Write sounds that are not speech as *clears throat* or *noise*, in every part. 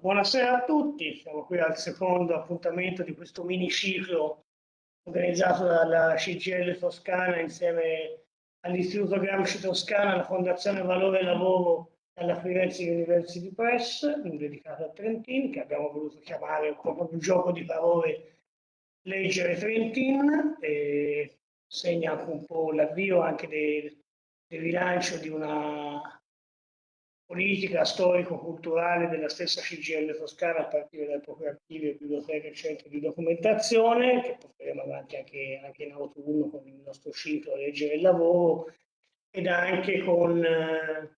Buonasera a tutti, siamo qui al secondo appuntamento di questo miniciclo organizzato dalla CGL Toscana insieme all'Istituto Gramsci Toscana, alla Fondazione Valore Lavoro e alla Firenze University Press, dedicato a Trentin, che abbiamo voluto chiamare po' un gioco di parole Leggere Trentin, e segna anche un po' l'avvio anche del, del rilancio di una politica storico-culturale della stessa CGL Toscana a partire dai propri archivi e biblioteche e centri di documentazione, che porteremo avanti anche, anche in autunno con il nostro ciclo Leggere il lavoro, ed anche con, eh,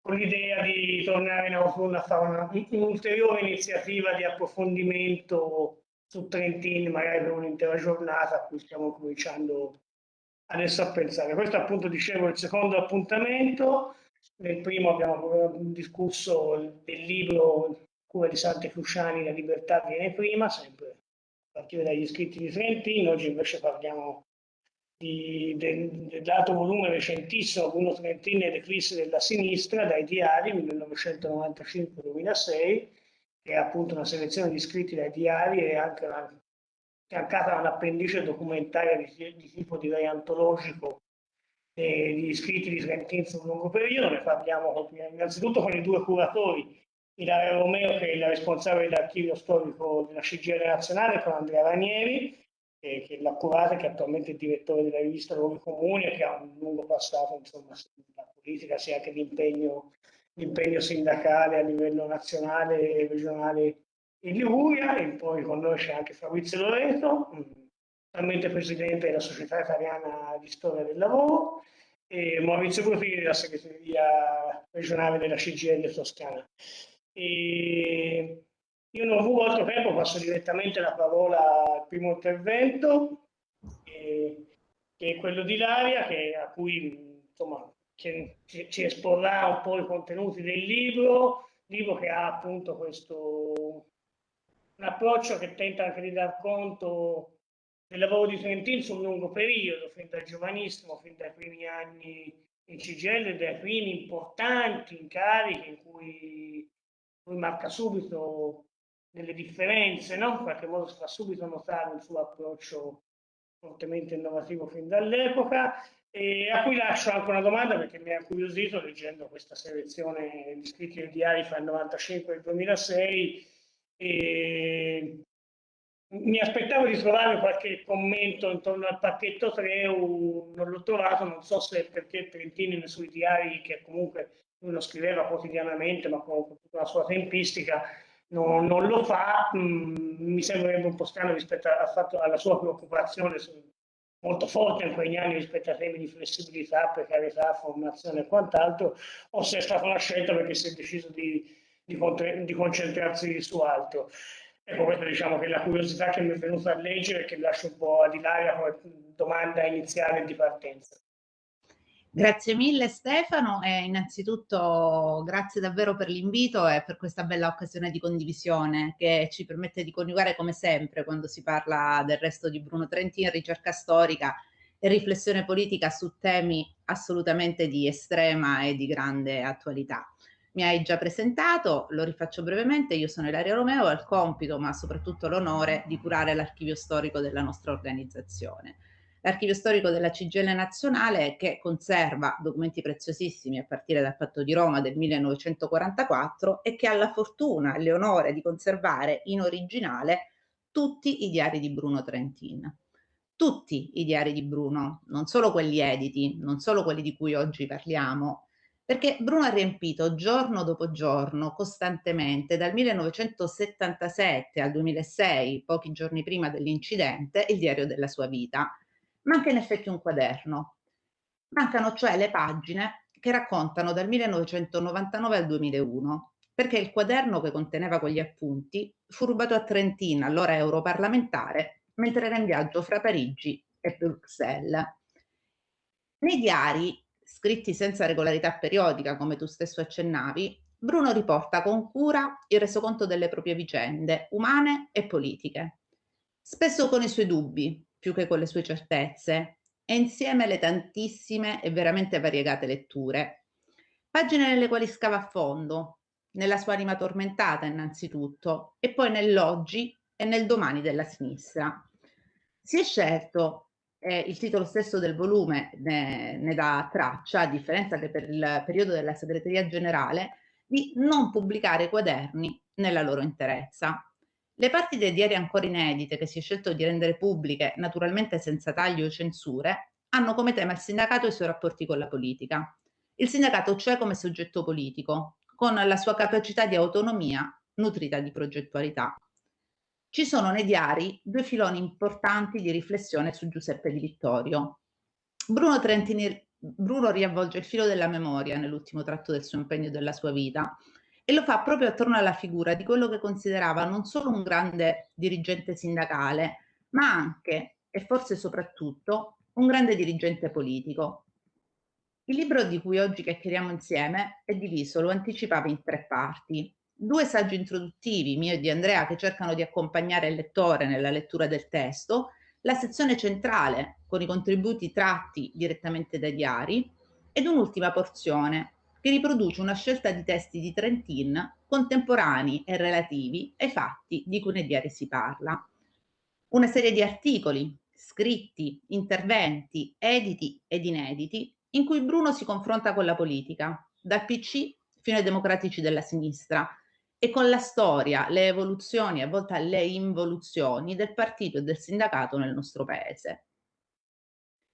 con l'idea di tornare in autunno a fare un'ulteriore iniziativa di approfondimento su Trentin, magari per un'intera giornata, a cui stiamo cominciando adesso a pensare. Questo appunto dicevo il secondo appuntamento nel primo abbiamo discusso del libro Cura di Sante Cruciani, La libertà viene prima, sempre a partire dagli scritti di Trentino. Oggi invece parliamo di, del, dell'altro volume recentissimo, Bruno Trentini e l'eclissi della sinistra, dai diari 1995-2006, che è appunto una selezione di scritti dai diari e anche una, fiancata da un'appendice documentaria di, di tipo direi antologico degli iscritti di Trentin sul lungo periodo, ne parliamo innanzitutto con i due curatori, Ilaria Romeo che è la responsabile dell'archivio storico della CGL nazionale, con Andrea Ranieri, che, che l'ha curata, che è attualmente il direttore della rivista Luoghi Comuni e che ha un lungo passato insomma, nella politica, sia anche l'impegno, l'impegno sindacale a livello nazionale e regionale in Liguria, e poi con noi c'è anche Fabrizio Loreto, attualmente presidente della Società Italiana di Storia del Lavoro, e Maurizio Profili della segreteria regionale della CGL Toscana. E io non ho altro tempo, passo direttamente la parola al primo intervento, che è quello di Laria, che, a cui insomma, ci, ci esporrà un po' i contenuti del libro, libro che ha appunto questo un approccio che tenta anche di dar conto del lavoro di Trentin sul lungo periodo, fin dal giovanissimo, fin dai primi anni in CGL, dai primi importanti incarichi in cui lui marca subito delle differenze, no? in qualche modo si fa subito notare il suo approccio fortemente innovativo fin dall'epoca, e a cui lascio anche una domanda perché mi ha incuriosito leggendo questa selezione di scritti del diario fra il 95 e il 2006 e mi aspettavo di trovare qualche commento intorno al pacchetto 3, non l'ho trovato, non so se perché Trentini nei suoi diari, che comunque lui lo scriveva quotidianamente, ma con tutta la sua tempistica, non, non lo fa, mm, mi sembrerebbe un po' strano rispetto a, fatto, alla sua preoccupazione molto forte in quegli anni rispetto a temi di flessibilità, precarietà, formazione e quant'altro, o se è stata una scelta perché si è deciso di, di, di concentrarsi su altro. Ecco, questa diciamo che è la curiosità che mi è venuta a leggere e che lascio un po' di là come domanda iniziale di partenza. Grazie mille Stefano e innanzitutto grazie davvero per l'invito e per questa bella occasione di condivisione che ci permette di coniugare come sempre quando si parla del resto di Bruno Trentin, ricerca storica e riflessione politica su temi assolutamente di estrema e di grande attualità mi hai già presentato, lo rifaccio brevemente, io sono Ilaria Romeo, ho il compito ma soprattutto l'onore di curare l'archivio storico della nostra organizzazione. L'archivio storico della CGL nazionale che conserva documenti preziosissimi a partire dal patto di Roma del 1944 e che ha la fortuna e l'onore di conservare in originale tutti i diari di Bruno Trentin. Tutti i diari di Bruno, non solo quelli editi, non solo quelli di cui oggi parliamo, perché Bruno ha riempito giorno dopo giorno, costantemente, dal 1977 al 2006, pochi giorni prima dell'incidente, il diario della sua vita. Manca in effetti un quaderno. Mancano cioè le pagine che raccontano dal 1999 al 2001, perché il quaderno che conteneva quegli appunti fu rubato a Trentina, allora europarlamentare, mentre era in viaggio fra Parigi e Bruxelles. Nei diari scritti senza regolarità periodica, come tu stesso accennavi, Bruno riporta con cura il resoconto delle proprie vicende, umane e politiche, spesso con i suoi dubbi, più che con le sue certezze, e insieme le tantissime e veramente variegate letture. Pagine nelle quali scava a fondo, nella sua anima tormentata innanzitutto, e poi nell'oggi e nel domani della sinistra. Si è scelto, eh, il titolo stesso del volume ne, ne dà traccia, a differenza che per il periodo della segreteria generale, di non pubblicare quaderni nella loro interezza. Le parti dei diari ancora inedite che si è scelto di rendere pubbliche, naturalmente senza tagli o censure, hanno come tema il sindacato e i suoi rapporti con la politica. Il sindacato cioè come soggetto politico, con la sua capacità di autonomia nutrita di progettualità. Ci sono nei diari due filoni importanti di riflessione su Giuseppe Di Vittorio. Bruno Trentini Bruno riavvolge il filo della memoria nell'ultimo tratto del suo impegno e della sua vita e lo fa proprio attorno alla figura di quello che considerava non solo un grande dirigente sindacale, ma anche e forse soprattutto un grande dirigente politico. Il libro di cui oggi chiacchieriamo insieme è diviso, lo anticipava, in tre parti. Due saggi introduttivi, mio e di Andrea, che cercano di accompagnare il lettore nella lettura del testo, la sezione centrale con i contributi tratti direttamente dai diari. Ed un'ultima porzione che riproduce una scelta di testi di Trentin contemporanei e relativi ai fatti di cui nei diari si parla. Una serie di articoli, scritti, interventi, editi ed inediti, in cui Bruno si confronta con la politica, dal PC fino ai democratici della sinistra, e con la storia, le evoluzioni, a volte le involuzioni del partito e del sindacato nel nostro paese.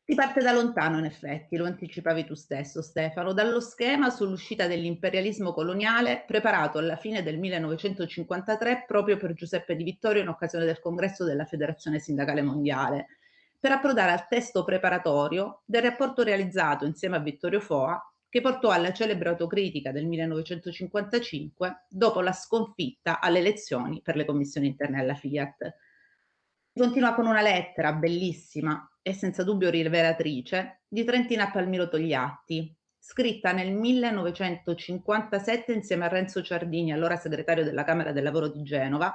Si parte da lontano, in effetti, lo anticipavi tu stesso, Stefano, dallo schema sull'uscita dell'imperialismo coloniale preparato alla fine del 1953 proprio per Giuseppe Di Vittorio in occasione del congresso della Federazione Sindacale Mondiale, per approdare al testo preparatorio del rapporto realizzato insieme a Vittorio Foa che portò alla celebre autocritica del 1955 dopo la sconfitta alle elezioni per le commissioni interne alla Fiat. Continua con una lettera bellissima e senza dubbio rivelatrice di Trentina Palmiro Togliatti, scritta nel 1957 insieme a Renzo Ciardini, allora segretario della Camera del Lavoro di Genova,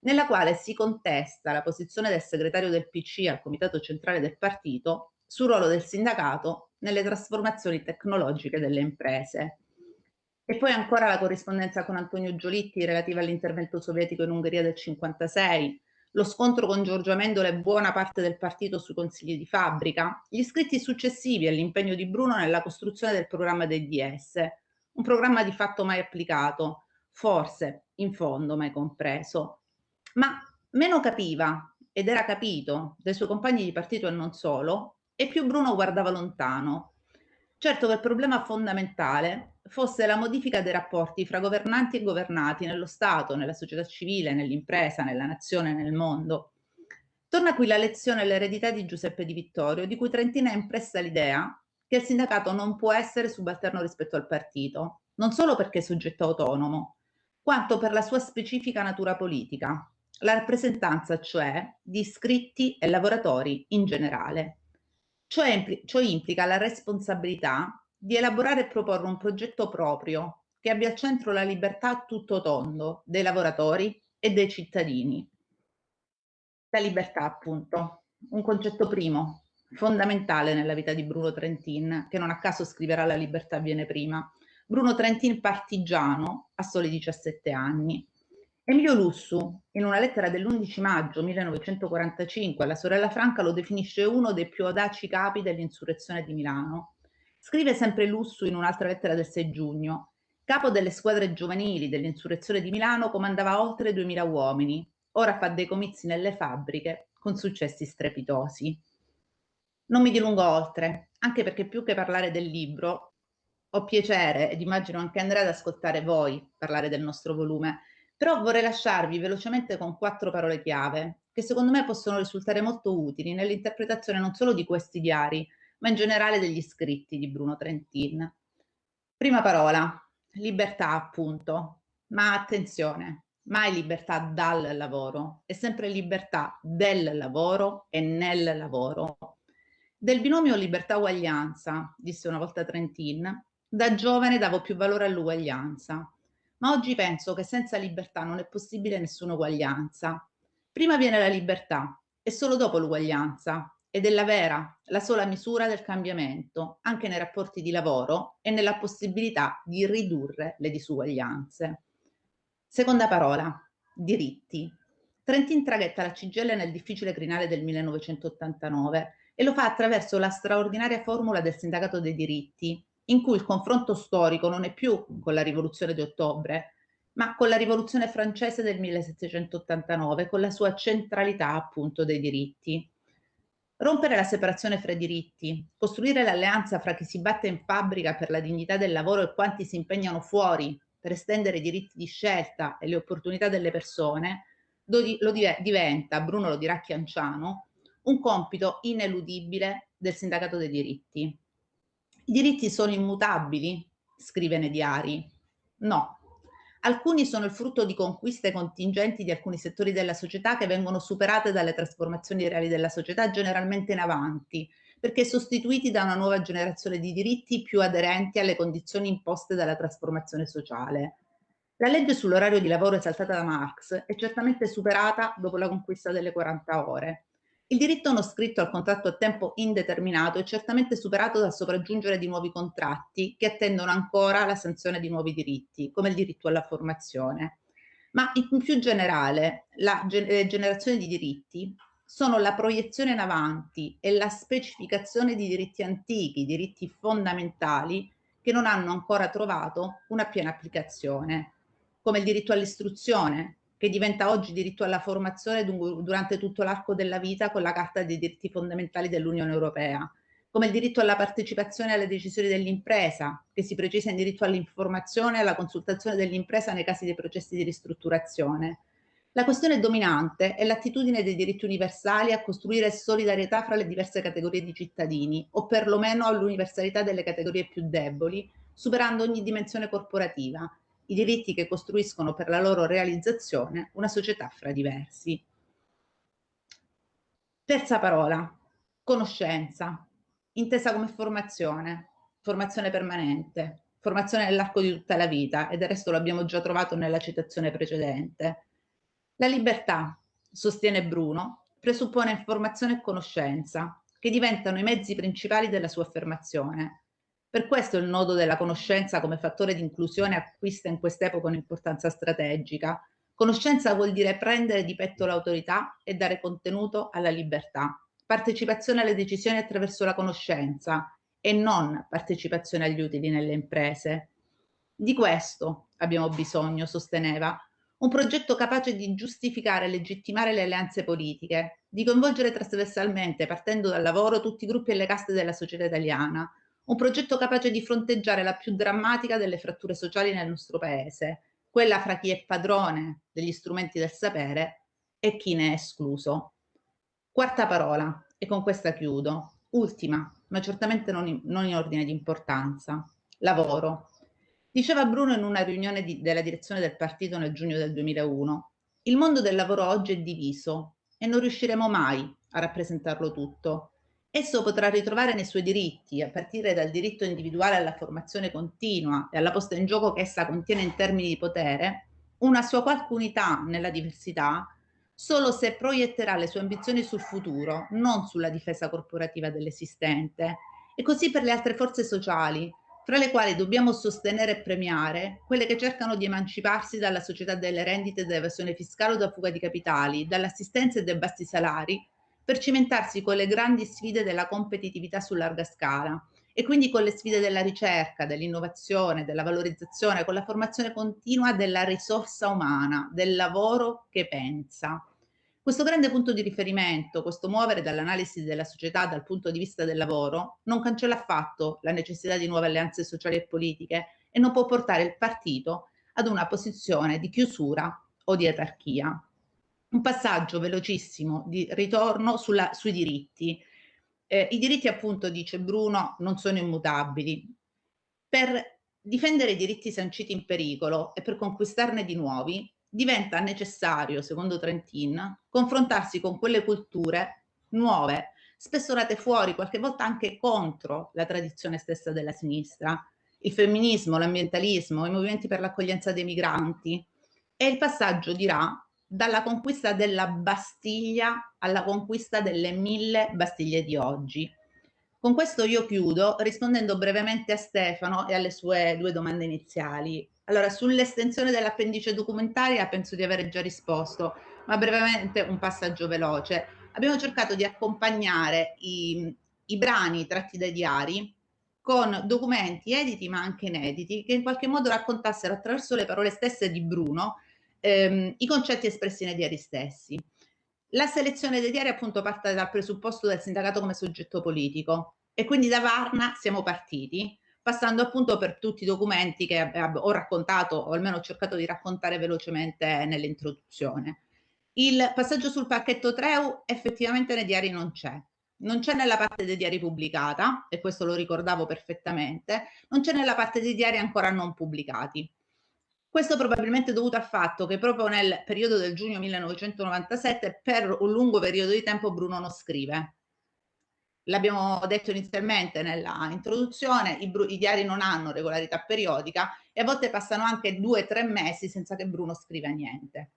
nella quale si contesta la posizione del segretario del PC al Comitato Centrale del Partito sul ruolo del sindacato nelle trasformazioni tecnologiche delle imprese. E poi ancora la corrispondenza con Antonio Giolitti relativa all'intervento sovietico in Ungheria del 56, lo scontro con Giorgio Amendola e buona parte del partito sui consigli di fabbrica, gli scritti successivi all'impegno di Bruno nella costruzione del programma dei DS, un programma di fatto mai applicato, forse in fondo mai compreso. Ma meno capiva, ed era capito, dai suoi compagni di partito e non solo, e più Bruno guardava lontano. Certo che il problema fondamentale fosse la modifica dei rapporti fra governanti e governati nello Stato, nella società civile, nell'impresa, nella nazione, nel mondo. Torna qui la lezione l'eredità di Giuseppe Di Vittorio, di cui Trentina è impressa l'idea che il sindacato non può essere subalterno rispetto al partito, non solo perché è soggetto autonomo, quanto per la sua specifica natura politica, la rappresentanza cioè di iscritti e lavoratori in generale. Ciò, impl ciò implica la responsabilità di elaborare e proporre un progetto proprio che abbia al centro la libertà a tutto tondo dei lavoratori e dei cittadini. La libertà, appunto, un concetto primo, fondamentale nella vita di Bruno Trentin, che non a caso scriverà La libertà viene prima. Bruno Trentin partigiano a soli 17 anni, Emilio Lussu, in una lettera dell'11 maggio 1945 alla sorella Franca, lo definisce uno dei più audaci capi dell'insurrezione di Milano. Scrive sempre Lussu in un'altra lettera del 6 giugno. Capo delle squadre giovanili dell'insurrezione di Milano, comandava oltre 2000 uomini. Ora fa dei comizi nelle fabbriche con successi strepitosi. Non mi dilungo oltre, anche perché più che parlare del libro, ho piacere ed immagino anche Andrea ad ascoltare voi parlare del nostro volume però vorrei lasciarvi velocemente con quattro parole chiave che secondo me possono risultare molto utili nell'interpretazione non solo di questi diari, ma in generale degli scritti di Bruno Trentin. Prima parola, libertà appunto, ma attenzione, mai libertà dal lavoro, è sempre libertà del lavoro e nel lavoro. Del binomio libertà-uguaglianza, disse una volta Trentin, da giovane davo più valore all'uguaglianza ma oggi penso che senza libertà non è possibile nessuna uguaglianza. Prima viene la libertà e solo dopo l'uguaglianza ed è la vera, la sola misura del cambiamento, anche nei rapporti di lavoro e nella possibilità di ridurre le disuguaglianze. Seconda parola, diritti. Trentin traghetta la CGL nel difficile crinale del 1989 e lo fa attraverso la straordinaria formula del sindacato dei diritti, in cui il confronto storico non è più con la rivoluzione di ottobre, ma con la rivoluzione francese del 1789, con la sua centralità appunto dei diritti. Rompere la separazione fra i diritti, costruire l'alleanza fra chi si batte in fabbrica per la dignità del lavoro e quanti si impegnano fuori per estendere i diritti di scelta e le opportunità delle persone, lo, diventa, Bruno lo dirà Chianciano, un compito ineludibile del sindacato dei diritti. I diritti sono immutabili, scrive nei diari. No, Alcuni sono il frutto di conquiste contingenti di alcuni settori della società che vengono superate dalle trasformazioni reali della società, generalmente in avanti, perché sostituiti da una nuova generazione di diritti più aderenti alle condizioni imposte dalla trasformazione sociale. La legge sull'orario di lavoro esaltata da Marx è certamente superata dopo la conquista delle 40 ore. Il diritto non scritto al contratto a tempo indeterminato è certamente superato dal sopraggiungere di nuovi contratti che attendono ancora la sanzione di nuovi diritti, come il diritto alla formazione. Ma in più generale, la generazione di diritti sono la proiezione in avanti e la specificazione di diritti antichi, diritti fondamentali che non hanno ancora trovato una piena applicazione, come il diritto all'istruzione, che diventa oggi diritto alla formazione durante tutto l'arco della vita con la Carta dei diritti fondamentali dell'Unione Europea, come il diritto alla partecipazione alle decisioni dell'impresa, che si precisa in diritto all'informazione e alla consultazione dell'impresa nei casi dei processi di ristrutturazione. La questione dominante è l'attitudine dei diritti universali a costruire solidarietà fra le diverse categorie di cittadini, o perlomeno all'universalità delle categorie più deboli, superando ogni dimensione corporativa, i diritti che costruiscono per la loro realizzazione una società fra diversi. Terza parola, conoscenza, intesa come formazione, formazione permanente, formazione nell'arco di tutta la vita e del resto l'abbiamo già trovato nella citazione precedente. La libertà, sostiene Bruno, presuppone informazione e conoscenza, che diventano i mezzi principali della sua affermazione, per questo il nodo della conoscenza come fattore di inclusione acquista in quest'epoca un'importanza strategica. Conoscenza vuol dire prendere di petto l'autorità e dare contenuto alla libertà. Partecipazione alle decisioni attraverso la conoscenza e non partecipazione agli utili nelle imprese. Di questo abbiamo bisogno, sosteneva, un progetto capace di giustificare e legittimare le alleanze politiche, di coinvolgere trasversalmente, partendo dal lavoro, tutti i gruppi e le caste della società italiana, un progetto capace di fronteggiare la più drammatica delle fratture sociali nel nostro paese, quella fra chi è padrone degli strumenti del sapere e chi ne è escluso. Quarta parola, e con questa chiudo, ultima, ma certamente non in, non in ordine di importanza, lavoro. Diceva Bruno in una riunione di, della direzione del partito nel giugno del 2001, il mondo del lavoro oggi è diviso e non riusciremo mai a rappresentarlo tutto. Esso potrà ritrovare nei suoi diritti, a partire dal diritto individuale alla formazione continua e alla posta in gioco che essa contiene in termini di potere, una sua qualche unità nella diversità, solo se proietterà le sue ambizioni sul futuro, non sulla difesa corporativa dell'esistente. E così per le altre forze sociali, fra le quali dobbiamo sostenere e premiare quelle che cercano di emanciparsi dalla società delle rendite, dell'evasione fiscale o da fuga di capitali, dall'assistenza e dai bassi salari, per cimentarsi con le grandi sfide della competitività su larga scala e quindi con le sfide della ricerca, dell'innovazione, della valorizzazione, con la formazione continua della risorsa umana, del lavoro che pensa. Questo grande punto di riferimento, questo muovere dall'analisi della società dal punto di vista del lavoro, non cancella affatto la necessità di nuove alleanze sociali e politiche e non può portare il partito ad una posizione di chiusura o di etarchia un passaggio velocissimo di ritorno sulla, sui diritti. Eh, I diritti, appunto, dice Bruno, non sono immutabili. Per difendere i diritti sanciti in pericolo e per conquistarne di nuovi, diventa necessario, secondo Trentin, confrontarsi con quelle culture nuove, spesso nate fuori, qualche volta anche contro la tradizione stessa della sinistra, il femminismo, l'ambientalismo, i movimenti per l'accoglienza dei migranti. E il passaggio dirà dalla conquista della Bastiglia alla conquista delle mille Bastiglie di oggi. Con questo io chiudo rispondendo brevemente a Stefano e alle sue due domande iniziali. Allora, sull'estensione dell'appendice documentaria penso di aver già risposto, ma brevemente un passaggio veloce. Abbiamo cercato di accompagnare i, i brani tratti dai diari con documenti editi ma anche inediti che in qualche modo raccontassero attraverso le parole stesse di Bruno ehm, i concetti espressi nei diari stessi. La selezione dei diari appunto parte dal presupposto del sindacato come soggetto politico e quindi da Varna siamo partiti passando appunto per tutti i documenti che ho raccontato o almeno ho cercato di raccontare velocemente nell'introduzione. Il passaggio sul pacchetto Treu effettivamente nei diari non c'è. Non c'è nella parte dei diari pubblicata, e questo lo ricordavo perfettamente, non c'è nella parte dei diari ancora non pubblicati. Questo probabilmente dovuto al fatto che proprio nel periodo del giugno 1997 per un lungo periodo di tempo Bruno non scrive. L'abbiamo detto inizialmente nella introduzione, i, i, diari non hanno regolarità periodica e a volte passano anche due o tre mesi senza che Bruno scriva niente.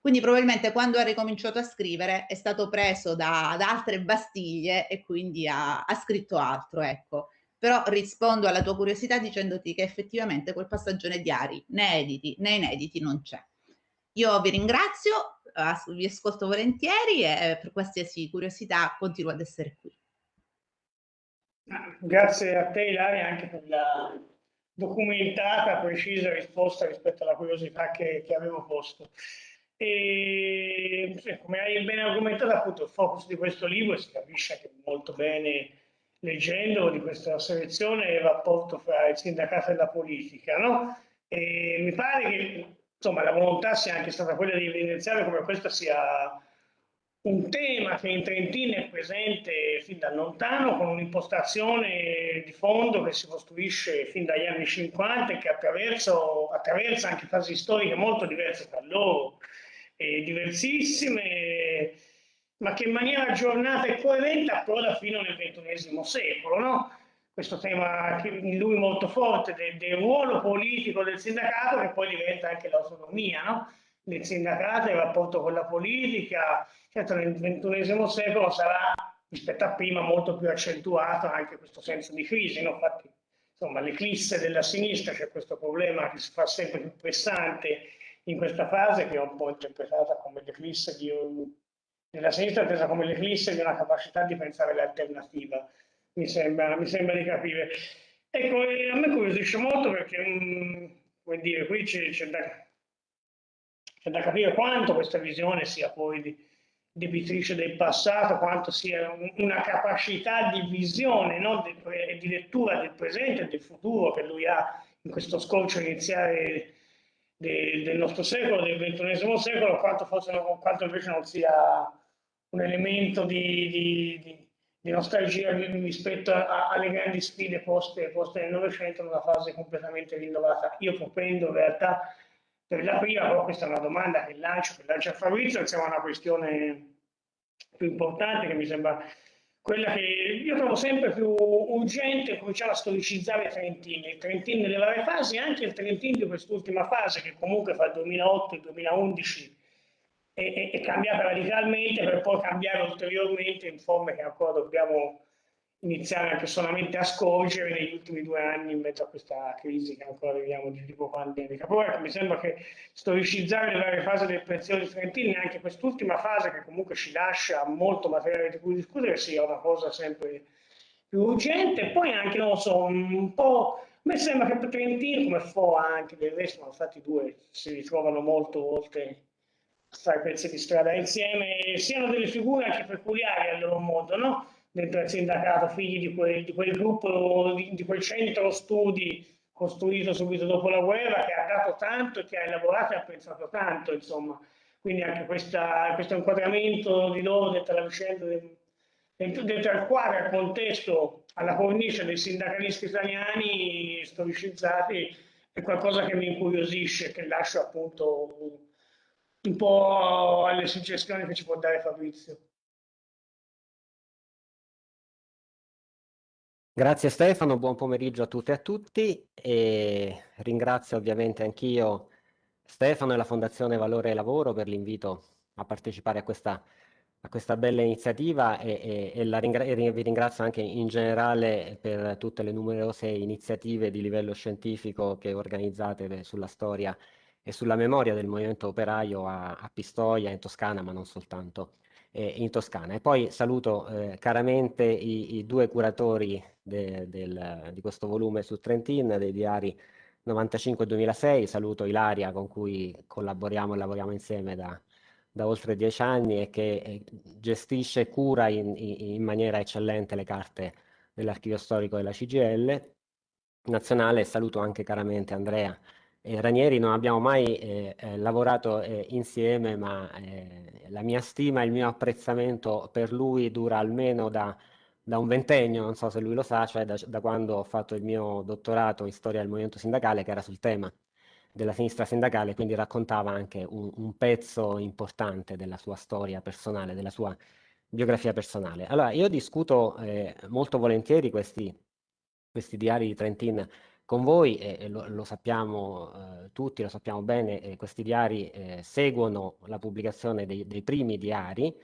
Quindi probabilmente quando ha ricominciato a scrivere è stato preso da, da altre bastiglie e quindi ha, ha scritto altro, ecco però rispondo alla tua curiosità dicendoti che effettivamente quel passaggio nei diari, né editi né inediti, non c'è. Io vi ringrazio, vi ascolto volentieri e per qualsiasi curiosità continuo ad essere qui. Grazie a te Ilaria anche per la documentata, precisa risposta rispetto alla curiosità che, che avevo posto. E, come hai ben argomentato, appunto, il focus di questo libro si capisce anche molto bene leggendo di questa selezione il rapporto fra il sindacato e la politica, no? E mi pare che insomma, la volontà sia anche stata quella di evidenziare come questo sia un tema che in Trentino è presente fin da lontano, con un'impostazione di fondo che si costruisce fin dagli anni 50 e che attraversa anche fasi storiche molto diverse tra loro, e diversissime ma che in maniera aggiornata e coerente approda fino nel XXI secolo. No? Questo tema in lui molto forte del, del, ruolo politico del sindacato che poi diventa anche l'autonomia no? del sindacato, il rapporto con la politica. Certo nel XXI secolo sarà rispetto a prima molto più accentuato anche questo senso di crisi. No? Infatti insomma l'eclisse della sinistra c'è questo problema che si fa sempre più pressante in questa fase che è un po' interpretata come l'eclisse di un nella sinistra è come l'eclisse di una capacità di pensare l'alternativa, mi sembra, mi sembra di capire. Ecco, a me curiosisce molto perché, mm, come dire, qui c'è da, da, capire quanto questa visione sia poi di, debitrice del passato, quanto sia un, una capacità di visione no? e di lettura del presente e del futuro che lui ha in questo scorcio iniziale de, del nostro secolo, del ventunesimo secolo, quanto, forse, quanto invece non sia un elemento di, di, di, di nostalgia rispetto a, alle grandi sfide poste, poste nel Novecento in una fase completamente rinnovata. Io propendo in realtà per la prima, però questa è una domanda che lancio, che lancia Fabrizio, insieme a una questione più importante che mi sembra quella che io trovo sempre più urgente cominciare a storicizzare i Trentini, il Trentino nelle varie fasi, anche il Trentino di quest'ultima fase che comunque fra il 2008 e il 2011 è, è, cambiata radicalmente per poi cambiare ulteriormente in forme che ancora dobbiamo iniziare anche solamente a scorgere negli ultimi due anni in mezzo a questa crisi che ancora viviamo di tipo pandemica. Poi ecco, mi sembra che storicizzare le varie fasi del prezioso Trentini, anche quest'ultima fase che comunque ci lascia molto materiale di cui discutere, sia una cosa sempre più urgente. Poi anche, non so, un po'... Me sembra che per Trentino, come Foa anche del resto, ma infatti due si ritrovano molto oltre fare pezzi di strada insieme, siano delle figure anche peculiari al loro modo, no? dentro il sindacato, figli di quel, di quel gruppo, di, di, quel centro studi costruito subito dopo la guerra, che ha dato tanto e che ha elaborato e ha pensato tanto, insomma. Quindi anche questa, questo inquadramento di loro dentro la vicenda, dentro, dentro al quadro, al contesto, alla cornice dei sindacalisti italiani storicizzati, è qualcosa che mi incuriosisce, che lascio appunto un po' alle suggestioni che ci può dare Fabrizio. Grazie Stefano, buon pomeriggio a tutte e a tutti e ringrazio ovviamente anch'io Stefano e la Fondazione Valore e Lavoro per l'invito a partecipare a questa a questa bella iniziativa e, e, e, ringra e, vi ringrazio anche in generale per tutte le numerose iniziative di livello scientifico che organizzate sulla storia e sulla memoria del movimento operaio a, a Pistoia, in Toscana, ma non soltanto eh, in Toscana. E poi saluto eh, caramente i, i, due curatori de, del, di questo volume su Trentin, dei diari 95-2006, saluto Ilaria con cui collaboriamo e lavoriamo insieme da da oltre dieci anni e che eh, gestisce e cura in, in, maniera eccellente le carte dell'archivio storico della CGL nazionale. Saluto anche caramente Andrea e Ranieri, non abbiamo mai eh, eh, lavorato eh, insieme, ma eh, la mia stima e il mio apprezzamento per lui dura almeno da, da un ventennio, non so se lui lo sa, cioè da, da quando ho fatto il mio dottorato in storia del movimento sindacale, che era sul tema della sinistra sindacale, quindi raccontava anche un, un, pezzo importante della sua storia personale, della sua biografia personale. Allora, io discuto eh, molto volentieri questi, questi, diari di Trentin con voi, e, lo, lo, sappiamo eh, tutti, lo sappiamo bene, eh, questi diari eh, seguono la pubblicazione dei, dei, primi diari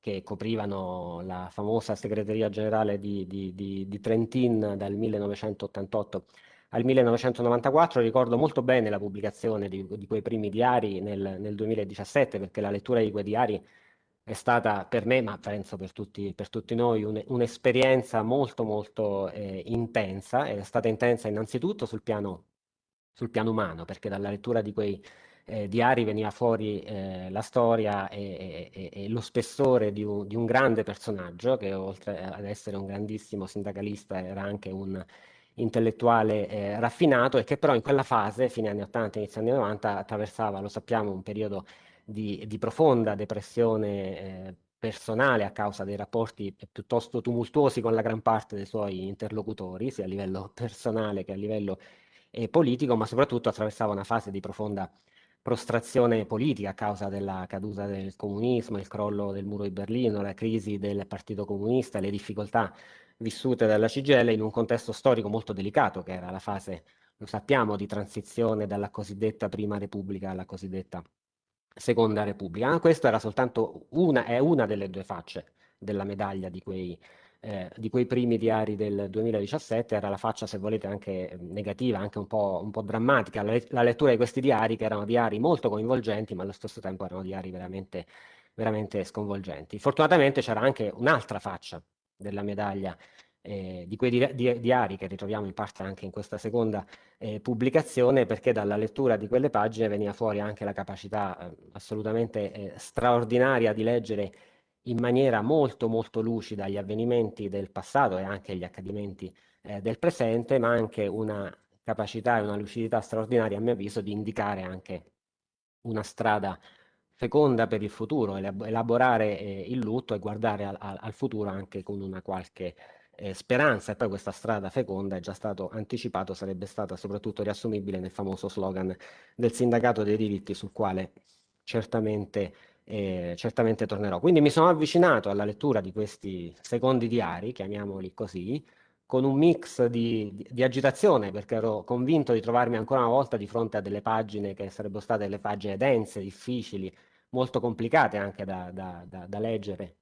che coprivano la famosa segreteria generale di, di, di, di Trentin dal 1988 al 1994, ricordo molto bene la pubblicazione di, quei primi diari nel, nel, 2017, perché la lettura di quei diari è stata per me, ma penso per tutti, per tutti noi, un'esperienza un molto molto eh, intensa, è stata intensa innanzitutto sul piano, sul piano umano, perché dalla lettura di quei eh, diari veniva fuori eh, la storia e, e, e, lo spessore di un, di un, grande personaggio che oltre ad essere un grandissimo sindacalista era anche un intellettuale eh, raffinato e che però in quella fase, fine anni 80, inizio anni 90, attraversava, lo sappiamo, un periodo di, di profonda depressione eh, personale a causa dei rapporti piuttosto tumultuosi con la gran parte dei suoi interlocutori, sia a livello *laughs* personale che a livello eh, politico, ma soprattutto attraversava una fase di profonda prostrazione politica a causa della caduta del comunismo, il crollo del muro di Berlino, la crisi del Partito Comunista, le difficoltà vissute dalla CGL in un contesto storico molto delicato, che era la fase, lo sappiamo, di transizione dalla cosiddetta Prima Repubblica alla cosiddetta Seconda Repubblica. Ma questa era soltanto una, è una delle due facce della medaglia di quei, eh, di quei primi diari del 2017, era la faccia, se volete, anche negativa, anche un po', un po drammatica, la, la, lettura di questi diari, che erano diari molto coinvolgenti, ma allo stesso tempo erano diari veramente, veramente sconvolgenti. Fortunatamente c'era anche un'altra faccia della medaglia eh, di quei di, di, diari che ritroviamo in parte anche in questa seconda eh, pubblicazione perché dalla lettura di quelle pagine veniva fuori anche la capacità eh, assolutamente eh, straordinaria di leggere in maniera molto molto lucida gli avvenimenti del passato e anche gli accadimenti eh, del presente ma anche una capacità e una lucidità straordinaria a mio avviso di indicare anche una strada feconda per il futuro, elaborare eh, il lutto e guardare al, al, futuro anche con una qualche eh, speranza e poi questa strada feconda è già stato anticipato, sarebbe stata soprattutto riassumibile nel famoso slogan del sindacato dei diritti sul quale certamente, eh, certamente tornerò. Quindi mi sono avvicinato alla lettura di questi secondi diari, chiamiamoli così, con un mix di, di, di, agitazione perché ero convinto di trovarmi ancora una volta di fronte a delle pagine che sarebbero state delle pagine dense, difficili, molto complicate anche da, da, da, da leggere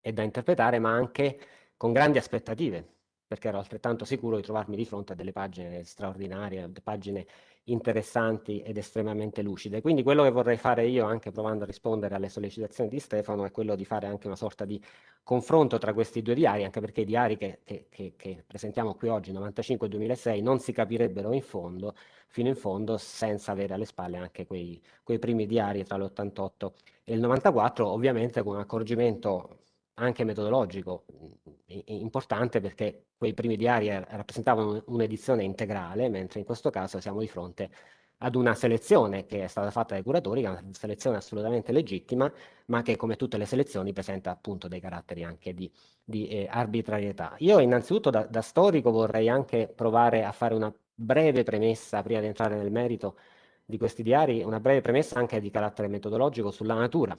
e da interpretare, ma anche con grandi aspettative, perché ero altrettanto sicuro di trovarmi di fronte a delle pagine straordinarie, pagine interessanti ed estremamente lucide. Quindi quello che vorrei fare io, anche provando a rispondere alle sollecitazioni di Stefano, è quello di fare anche una sorta di confronto tra questi due diari, anche perché i diari che, che, che, che presentiamo qui oggi, 95 e 2006, non si capirebbero in fondo, fino in fondo, senza avere alle spalle anche quei, quei primi diari tra l'88 e il 94, ovviamente con un accorgimento anche metodologico importante perché quei primi diari rappresentavano un'edizione integrale, mentre in questo caso siamo di fronte ad una selezione che è stata fatta dai curatori, che è una selezione assolutamente legittima, ma che come tutte le selezioni presenta appunto dei caratteri anche di, di eh, arbitrarietà. Io innanzitutto da, da, storico vorrei anche provare a fare una breve premessa, prima di entrare nel merito di questi diari, una breve premessa anche di carattere metodologico sulla natura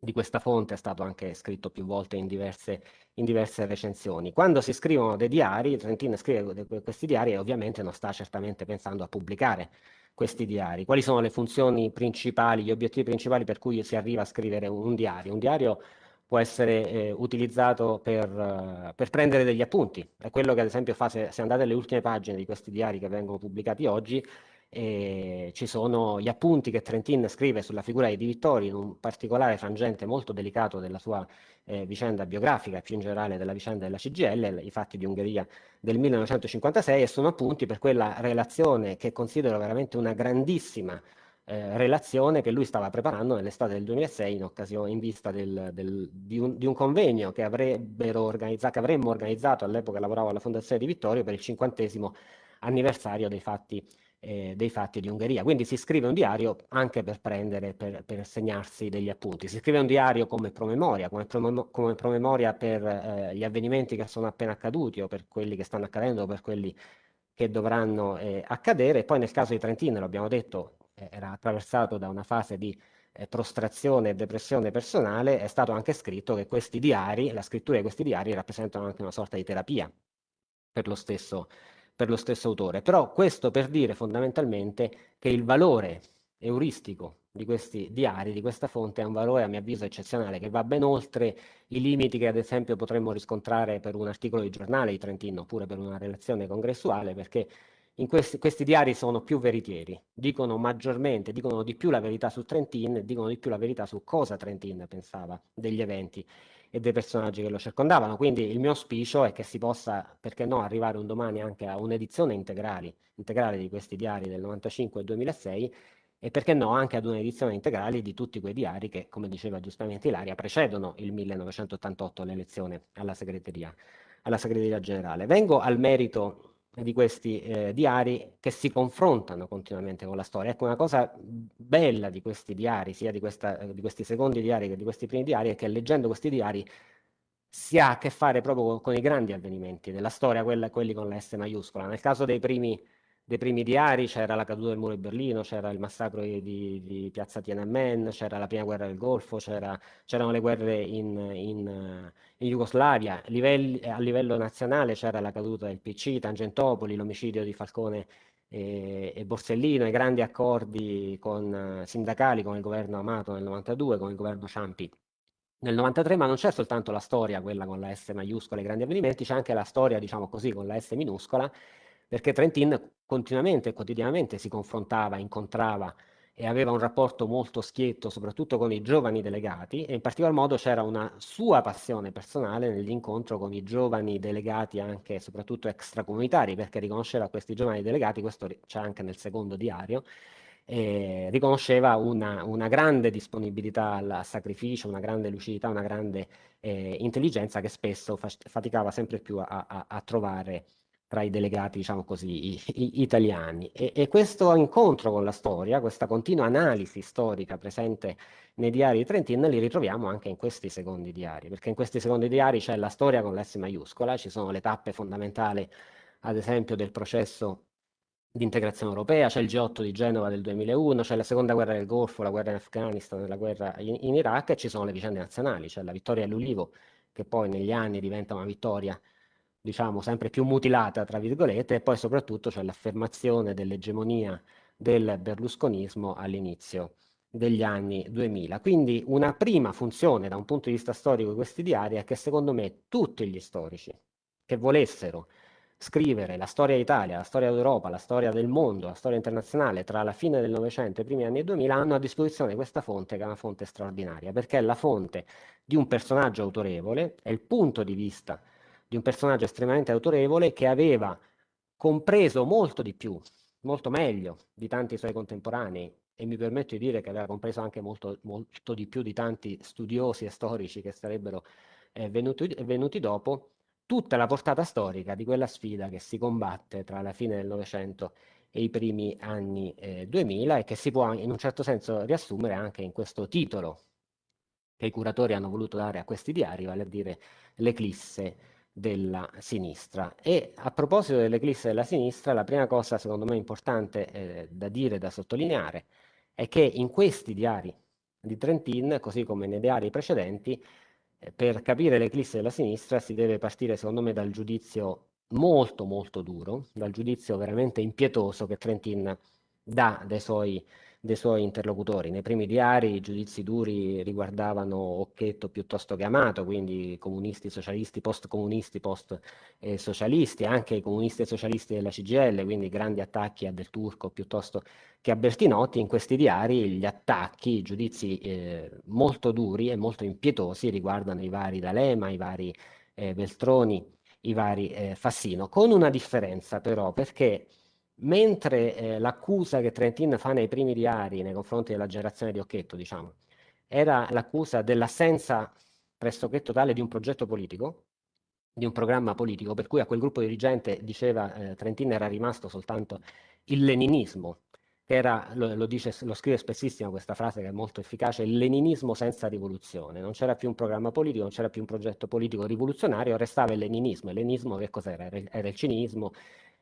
di questa fonte è stato anche scritto più volte in diverse, in diverse recensioni. Quando si scrivono dei diari, Trentino scrive questi diari e ovviamente non sta certamente pensando a pubblicare questi diari? Quali sono le funzioni principali, gli obiettivi principali per cui si arriva a scrivere un, diario? Un diario può essere eh, utilizzato per, uh, per, prendere degli appunti. È quello che ad esempio fa, se, se andate alle ultime pagine di questi diari che vengono pubblicati oggi, eh, ci sono gli appunti che Trentin scrive sulla figura di Vittori in un particolare frangente molto delicato della sua eh, vicenda biografica e più in generale della vicenda della CGL, i fatti di Ungheria del 1956 e sono appunti per quella relazione che considero veramente una grandissima eh, relazione che lui stava preparando nell'estate del 2006 in, occasione, in vista del, del, di, un, di, un, convegno che, organizzato, che avremmo organizzato, all'epoca lavoravo alla Fondazione di Vittorio, per il cinquantesimo anniversario dei fatti, eh, dei fatti, di Ungheria. Quindi si scrive un diario anche per prendere, per, per segnarsi degli appunti. Si scrive un diario come promemoria, come, prom come promemoria per eh, gli avvenimenti che sono appena accaduti o per quelli che stanno accadendo o per quelli che dovranno eh, accadere. Poi nel caso di Trentino, l'abbiamo detto, eh, era attraversato da una fase di eh, prostrazione e depressione personale, è stato anche scritto che questi diari, la scrittura di questi diari rappresentano anche una sorta di terapia per lo stesso, per lo stesso autore. Però questo per dire fondamentalmente che il valore euristico di questi diari, di questa fonte, è un valore a mio avviso eccezionale, che va ben oltre i limiti che ad esempio potremmo riscontrare per un articolo di giornale di Trentino, oppure per una relazione congressuale, perché questi, questi, diari sono più veritieri, dicono maggiormente, dicono di più la verità su Trentin, dicono di più la verità su cosa Trentin pensava degli eventi e dei personaggi che lo circondavano. Quindi il mio auspicio è che si possa, perché no, arrivare un domani anche a un'edizione integrale, integrale di questi diari del 95 e 2006 e perché no anche ad un'edizione integrale di tutti quei diari che, come diceva giustamente Ilaria, precedono il 1988 l'elezione alla segreteria, alla segreteria generale. Vengo al merito di questi eh, diari che si confrontano continuamente con la storia. Ecco, una cosa bella di questi diari, sia di, questa, di questi secondi diari che di questi primi diari, è che leggendo questi diari si ha a che fare proprio con, con i grandi avvenimenti della storia, quella, quelli con la S maiuscola. Nel caso dei primi dei primi diari c'era la caduta del muro di Berlino, c'era il massacro di, di, piazza Tiananmen, c'era la prima guerra del Golfo, c'erano le guerre in, in, in Jugoslavia, Livelli, a livello nazionale c'era la caduta del PC, Tangentopoli, l'omicidio di Falcone e, e, Borsellino, i grandi accordi con, sindacali con il governo Amato nel 92, con il governo Ciampi nel 93, ma non c'è soltanto la storia, quella con la S maiuscola, i grandi avvenimenti, c'è anche la storia, diciamo così, con la S minuscola, perché Trentin continuamente e quotidianamente si confrontava, incontrava e aveva un rapporto molto schietto soprattutto con i giovani delegati e in particolar modo c'era una sua passione personale nell'incontro con i giovani delegati anche e soprattutto extracomunitari perché riconosceva questi giovani delegati, questo c'è anche nel secondo diario, eh, riconosceva una, una, grande disponibilità al sacrificio, una grande lucidità, una grande eh, intelligenza che spesso faticava sempre più a, a, a trovare tra i delegati, diciamo così, i, i, italiani. E, e, questo incontro con la storia, questa continua analisi storica presente nei diari di Trentin, li ritroviamo anche in questi secondi diari, perché in questi secondi diari c'è la storia con l'S maiuscola, ci sono le tappe fondamentali, ad esempio, del processo di integrazione europea, c'è il G8 di Genova del 2001, c'è la seconda guerra del Golfo, la guerra in Afghanistan, la guerra in, in Iraq e ci sono le vicende nazionali, c'è la vittoria all'Ulivo, che poi negli anni diventa una vittoria diciamo, sempre più mutilata, tra virgolette, e poi soprattutto c'è l'affermazione dell'egemonia del berlusconismo all'inizio degli anni 2000. Quindi una prima funzione da un punto di vista storico di questi diari è che secondo me tutti gli storici che volessero scrivere la storia d'Italia, la storia d'Europa, la storia del mondo, la storia internazionale tra la fine del Novecento e i primi anni 2000 hanno a disposizione questa fonte che è una fonte straordinaria, perché è la fonte di un personaggio autorevole, è il punto di vista di un personaggio estremamente autorevole che aveva compreso molto di più, molto meglio di tanti suoi contemporanei. E mi permetto di dire che aveva compreso anche molto, molto di più di tanti studiosi e storici che sarebbero eh, venuti, venuti dopo, tutta la portata storica di quella sfida che si combatte tra la fine del Novecento e i primi anni eh, 2000 e che si può in un certo senso riassumere anche in questo titolo che i curatori hanno voluto dare a questi diari, vale a dire l'eclisse della sinistra. E a proposito dell'eclisse della sinistra, la prima cosa secondo me importante eh, da dire, da sottolineare, è che in questi diari di Trentin, così come nei diari precedenti, eh, per capire l'eclisse della sinistra si deve partire secondo me dal giudizio molto molto duro, dal giudizio veramente impietoso che Trentin dà dei suoi dei suoi interlocutori. Nei primi diari i giudizi duri riguardavano Occhetto piuttosto che Amato, quindi comunisti, socialisti, post-comunisti, post-socialisti, anche i comunisti e socialisti della CGL, quindi grandi attacchi a Del Turco piuttosto che a Bertinotti. In questi diari gli attacchi, i giudizi eh, molto duri e molto impietosi riguardano i vari D'Alema, i vari eh, Veltroni, i vari eh, Fassino, con una differenza però, perché mentre eh, l'accusa che Trentin fa nei primi diari nei confronti della generazione di Occhetto, diciamo, era l'accusa dell'assenza pressoché totale di un progetto politico, di un programma politico, per cui a quel gruppo dirigente, diceva eh, Trentin, era rimasto soltanto il leninismo, che era, lo, lo, dice, lo scrive spessissimo questa frase che è molto efficace, il leninismo senza rivoluzione, non c'era più un programma politico, non c'era più un progetto politico rivoluzionario, restava il leninismo, il leninismo che cos'era? Era, era il cinismo,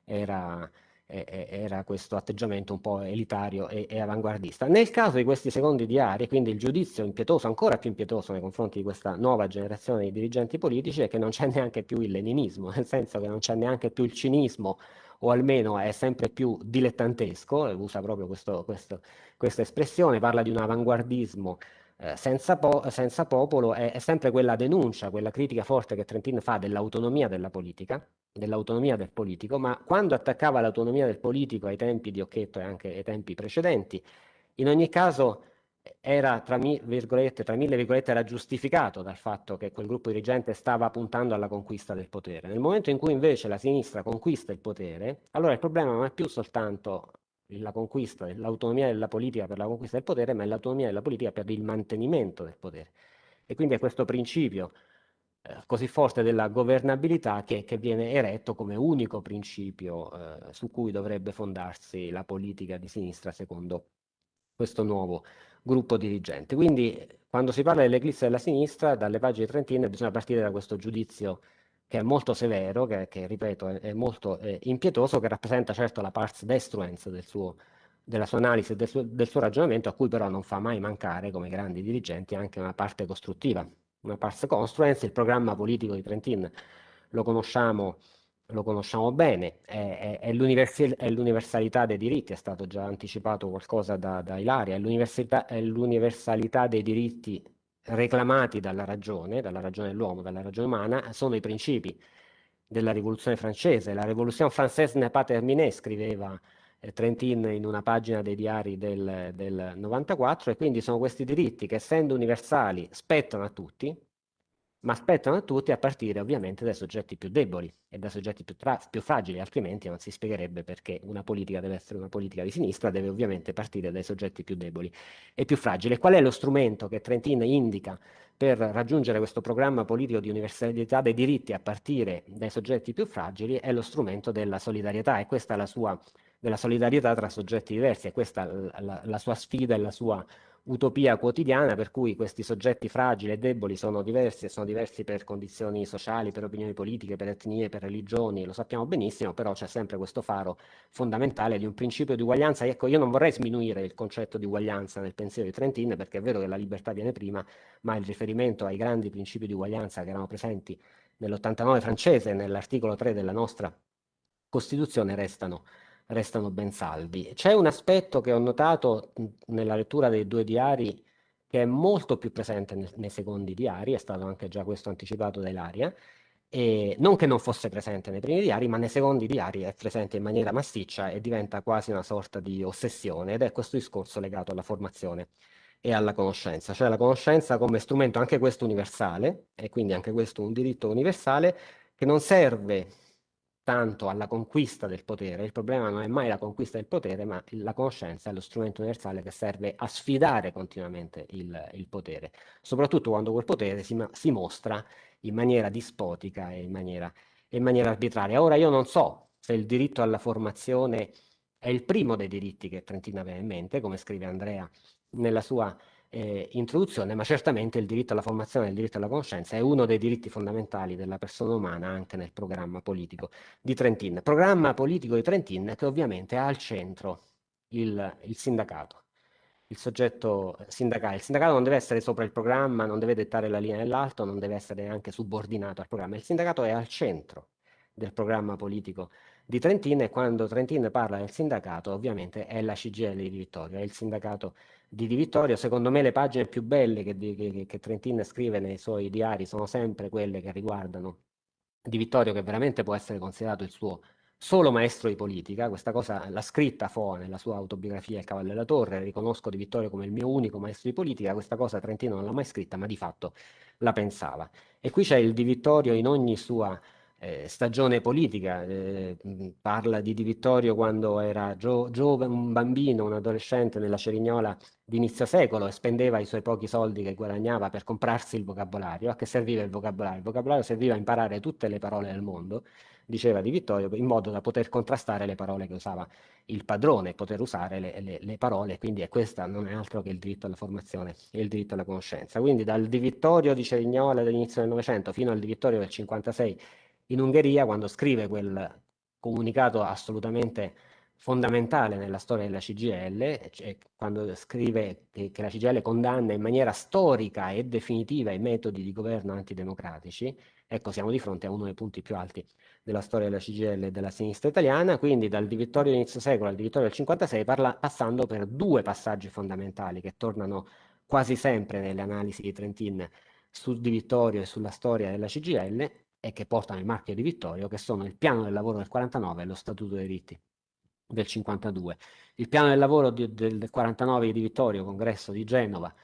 era era questo atteggiamento un po' elitario e, e, avanguardista. Nel caso di questi secondi diari, quindi il giudizio impietoso, ancora più impietoso nei confronti di questa nuova generazione di dirigenti politici, è che non c'è neanche più il leninismo, nel senso che non c'è neanche più il cinismo, o almeno è sempre più dilettantesco, usa proprio questo, questo, questa espressione, parla di un avanguardismo eh, senza, po senza, popolo, è, è sempre quella denuncia, quella critica forte che Trentin fa dell'autonomia della politica, dell'autonomia del politico, ma quando attaccava l'autonomia del politico ai tempi di Occhetto e anche ai tempi precedenti, in ogni caso era tra, virgolette, tra mille virgolette era giustificato dal fatto che quel gruppo dirigente stava puntando alla conquista del potere. Nel momento in cui invece la sinistra conquista il potere, allora il problema non è più soltanto la conquista, l'autonomia della politica per la conquista del potere, ma è l'autonomia della politica per il mantenimento del potere. E quindi è questo principio eh, così forte della governabilità che, che, viene eretto come unico principio eh, su cui dovrebbe fondarsi la politica di sinistra secondo questo nuovo gruppo dirigente. Quindi quando si parla dell'eclisse della sinistra, dalle pagine trentine bisogna partire da questo giudizio che è molto severo, che, che ripeto è, è molto eh, impietoso, che rappresenta certo la pars destruens del suo, della sua analisi e del del suo ragionamento, a cui però non fa mai mancare, come grandi dirigenti, anche una parte costruttiva una pars construens, il programma politico di Trentin lo conosciamo, lo conosciamo bene, è, è, è l'universalità dei diritti, è stato già anticipato qualcosa da, da Ilaria, è l'universalità dei diritti reclamati dalla ragione, dalla ragione dell'uomo, dalla ragione umana, sono i principi della rivoluzione francese. La rivoluzione française n'est pas terminée, scriveva eh, Trentin in una pagina dei diari del, del 94 e quindi sono questi diritti che essendo universali spettano a tutti, ma spettano a tutti a partire ovviamente dai soggetti più deboli e dai soggetti più, più, fragili, altrimenti non si spiegherebbe perché una politica deve essere una politica di sinistra, deve ovviamente partire dai soggetti più deboli e più fragili. Qual è lo strumento che Trentin indica per raggiungere questo programma politico di universalità dei diritti a partire dai soggetti più fragili? È lo strumento della solidarietà e questa è la sua della solidarietà tra soggetti diversi, e questa è la, la sua sfida e la sua utopia quotidiana per cui questi soggetti fragili e deboli sono diversi e sono diversi per condizioni sociali, per opinioni politiche, per etnie, per religioni, lo sappiamo benissimo, però c'è sempre questo faro fondamentale di un principio di uguaglianza. Ecco, io non vorrei sminuire il concetto di uguaglianza nel pensiero di Trentin, perché è vero che la libertà viene prima, ma il riferimento ai grandi principi di uguaglianza che erano presenti nell'89 francese, nell'articolo 3 della nostra Costituzione, restano restano ben saldi. C'è un aspetto che ho notato nella lettura dei due diari che è molto più presente nei, nei secondi diari, è stato anche già questo anticipato da Ilaria, e non che non fosse presente nei primi diari, ma nei secondi diari è presente in maniera massiccia e diventa quasi una sorta di ossessione ed è questo discorso legato alla formazione e alla conoscenza, cioè la conoscenza come strumento anche questo universale e quindi anche questo un diritto universale che non serve tanto alla conquista del potere. Il problema non è mai la conquista del potere, ma la conoscenza è lo strumento universale che serve a sfidare continuamente il, il potere, soprattutto quando quel potere si, si, mostra in maniera dispotica e in maniera, in maniera arbitraria. Ora io non so se il diritto alla formazione è il primo dei diritti che Trentino aveva in mente, come scrive Andrea nella sua eh, introduzione, ma certamente il diritto alla formazione e il diritto alla conoscenza è uno dei diritti fondamentali della persona umana anche nel programma politico di Trentin. Programma politico di Trentin che ovviamente ha al centro il, il sindacato, il soggetto sindacale. Il sindacato non deve essere sopra il programma, non deve dettare la linea dell'alto, non deve essere neanche subordinato al programma. Il sindacato è al centro del programma politico di Trentin e quando Trentin parla del sindacato ovviamente è la CGL di Vittorio, è il sindacato di Di Vittorio. Secondo me le pagine più belle che, che, che Trentin scrive nei suoi diari sono sempre quelle che riguardano Di Vittorio che veramente può essere considerato il suo solo maestro di politica, questa cosa l'ha scritta Foa nella sua autobiografia Il cavallo della torre, riconosco Di Vittorio come il mio unico maestro di politica, questa cosa Trentino non l'ha mai scritta, ma di fatto la pensava. E qui c'è il Di Vittorio in ogni sua eh, stagione politica, eh, parla di Di Vittorio quando era gio giovane, un bambino, un adolescente nella Cerignola di inizio secolo e spendeva i suoi pochi soldi che guadagnava per comprarsi il vocabolario. A che serviva il vocabolario? Il vocabolario serviva a imparare tutte le parole del mondo, diceva Di Vittorio, in modo da poter contrastare le parole che usava il padrone, poter usare le, le, le parole, quindi è questa non è altro che il diritto alla formazione e il diritto alla conoscenza. Quindi dal Di Vittorio di Cerignola dell'inizio del Novecento fino al Di Vittorio del 56 in Ungheria quando scrive quel comunicato assolutamente fondamentale nella storia della CGL, cioè quando scrive che, che, la CGL condanna in maniera storica e definitiva i metodi di governo antidemocratici, ecco siamo di fronte a uno dei punti più alti della storia della CGL e della sinistra italiana, quindi dal Di Vittorio inizio secolo al Di Vittorio del 56, parla, passando per due passaggi fondamentali che tornano quasi sempre nelle analisi di Trentin su Di Vittorio e sulla storia della CGL, e che portano il marchio di Vittorio, che sono il piano del lavoro del 49 e lo statuto dei diritti del 52. Il piano del lavoro di, del 49 di Vittorio, congresso di Genova,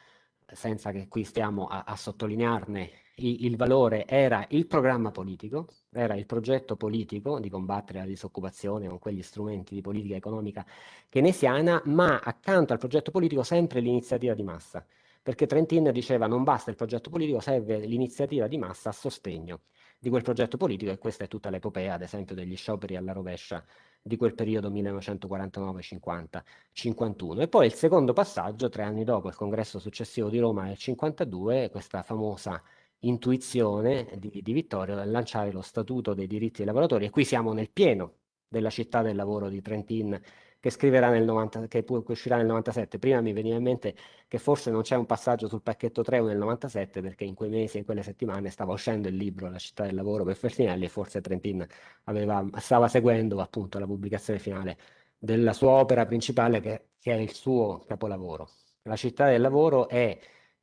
senza che qui stiamo a, a sottolinearne il, il, valore, era il programma politico, era il progetto politico di combattere la disoccupazione con quegli strumenti di politica economica keynesiana, ma accanto al progetto politico sempre l'iniziativa di massa, perché Trentin diceva non basta il progetto politico, serve l'iniziativa di massa a sostegno di quel progetto politico e questa è tutta l'epopea, ad esempio, degli scioperi alla rovescia di quel periodo 1949-50-51. E poi il secondo passaggio, tre anni dopo il congresso successivo di Roma nel 52, questa famosa intuizione di, di Vittorio nel lanciare lo Statuto dei diritti dei lavoratori e qui siamo nel pieno della città del lavoro di Trentin che scriverà nel 90, che uscirà nel 97. Prima mi veniva in mente che forse non c'è un passaggio sul pacchetto 3 nel 97 perché in quei mesi, in quelle settimane stava uscendo il libro La città del lavoro per Feltrinelli e forse Trentin aveva, stava seguendo appunto la pubblicazione finale della sua opera principale che, che è il suo capolavoro. La città del lavoro è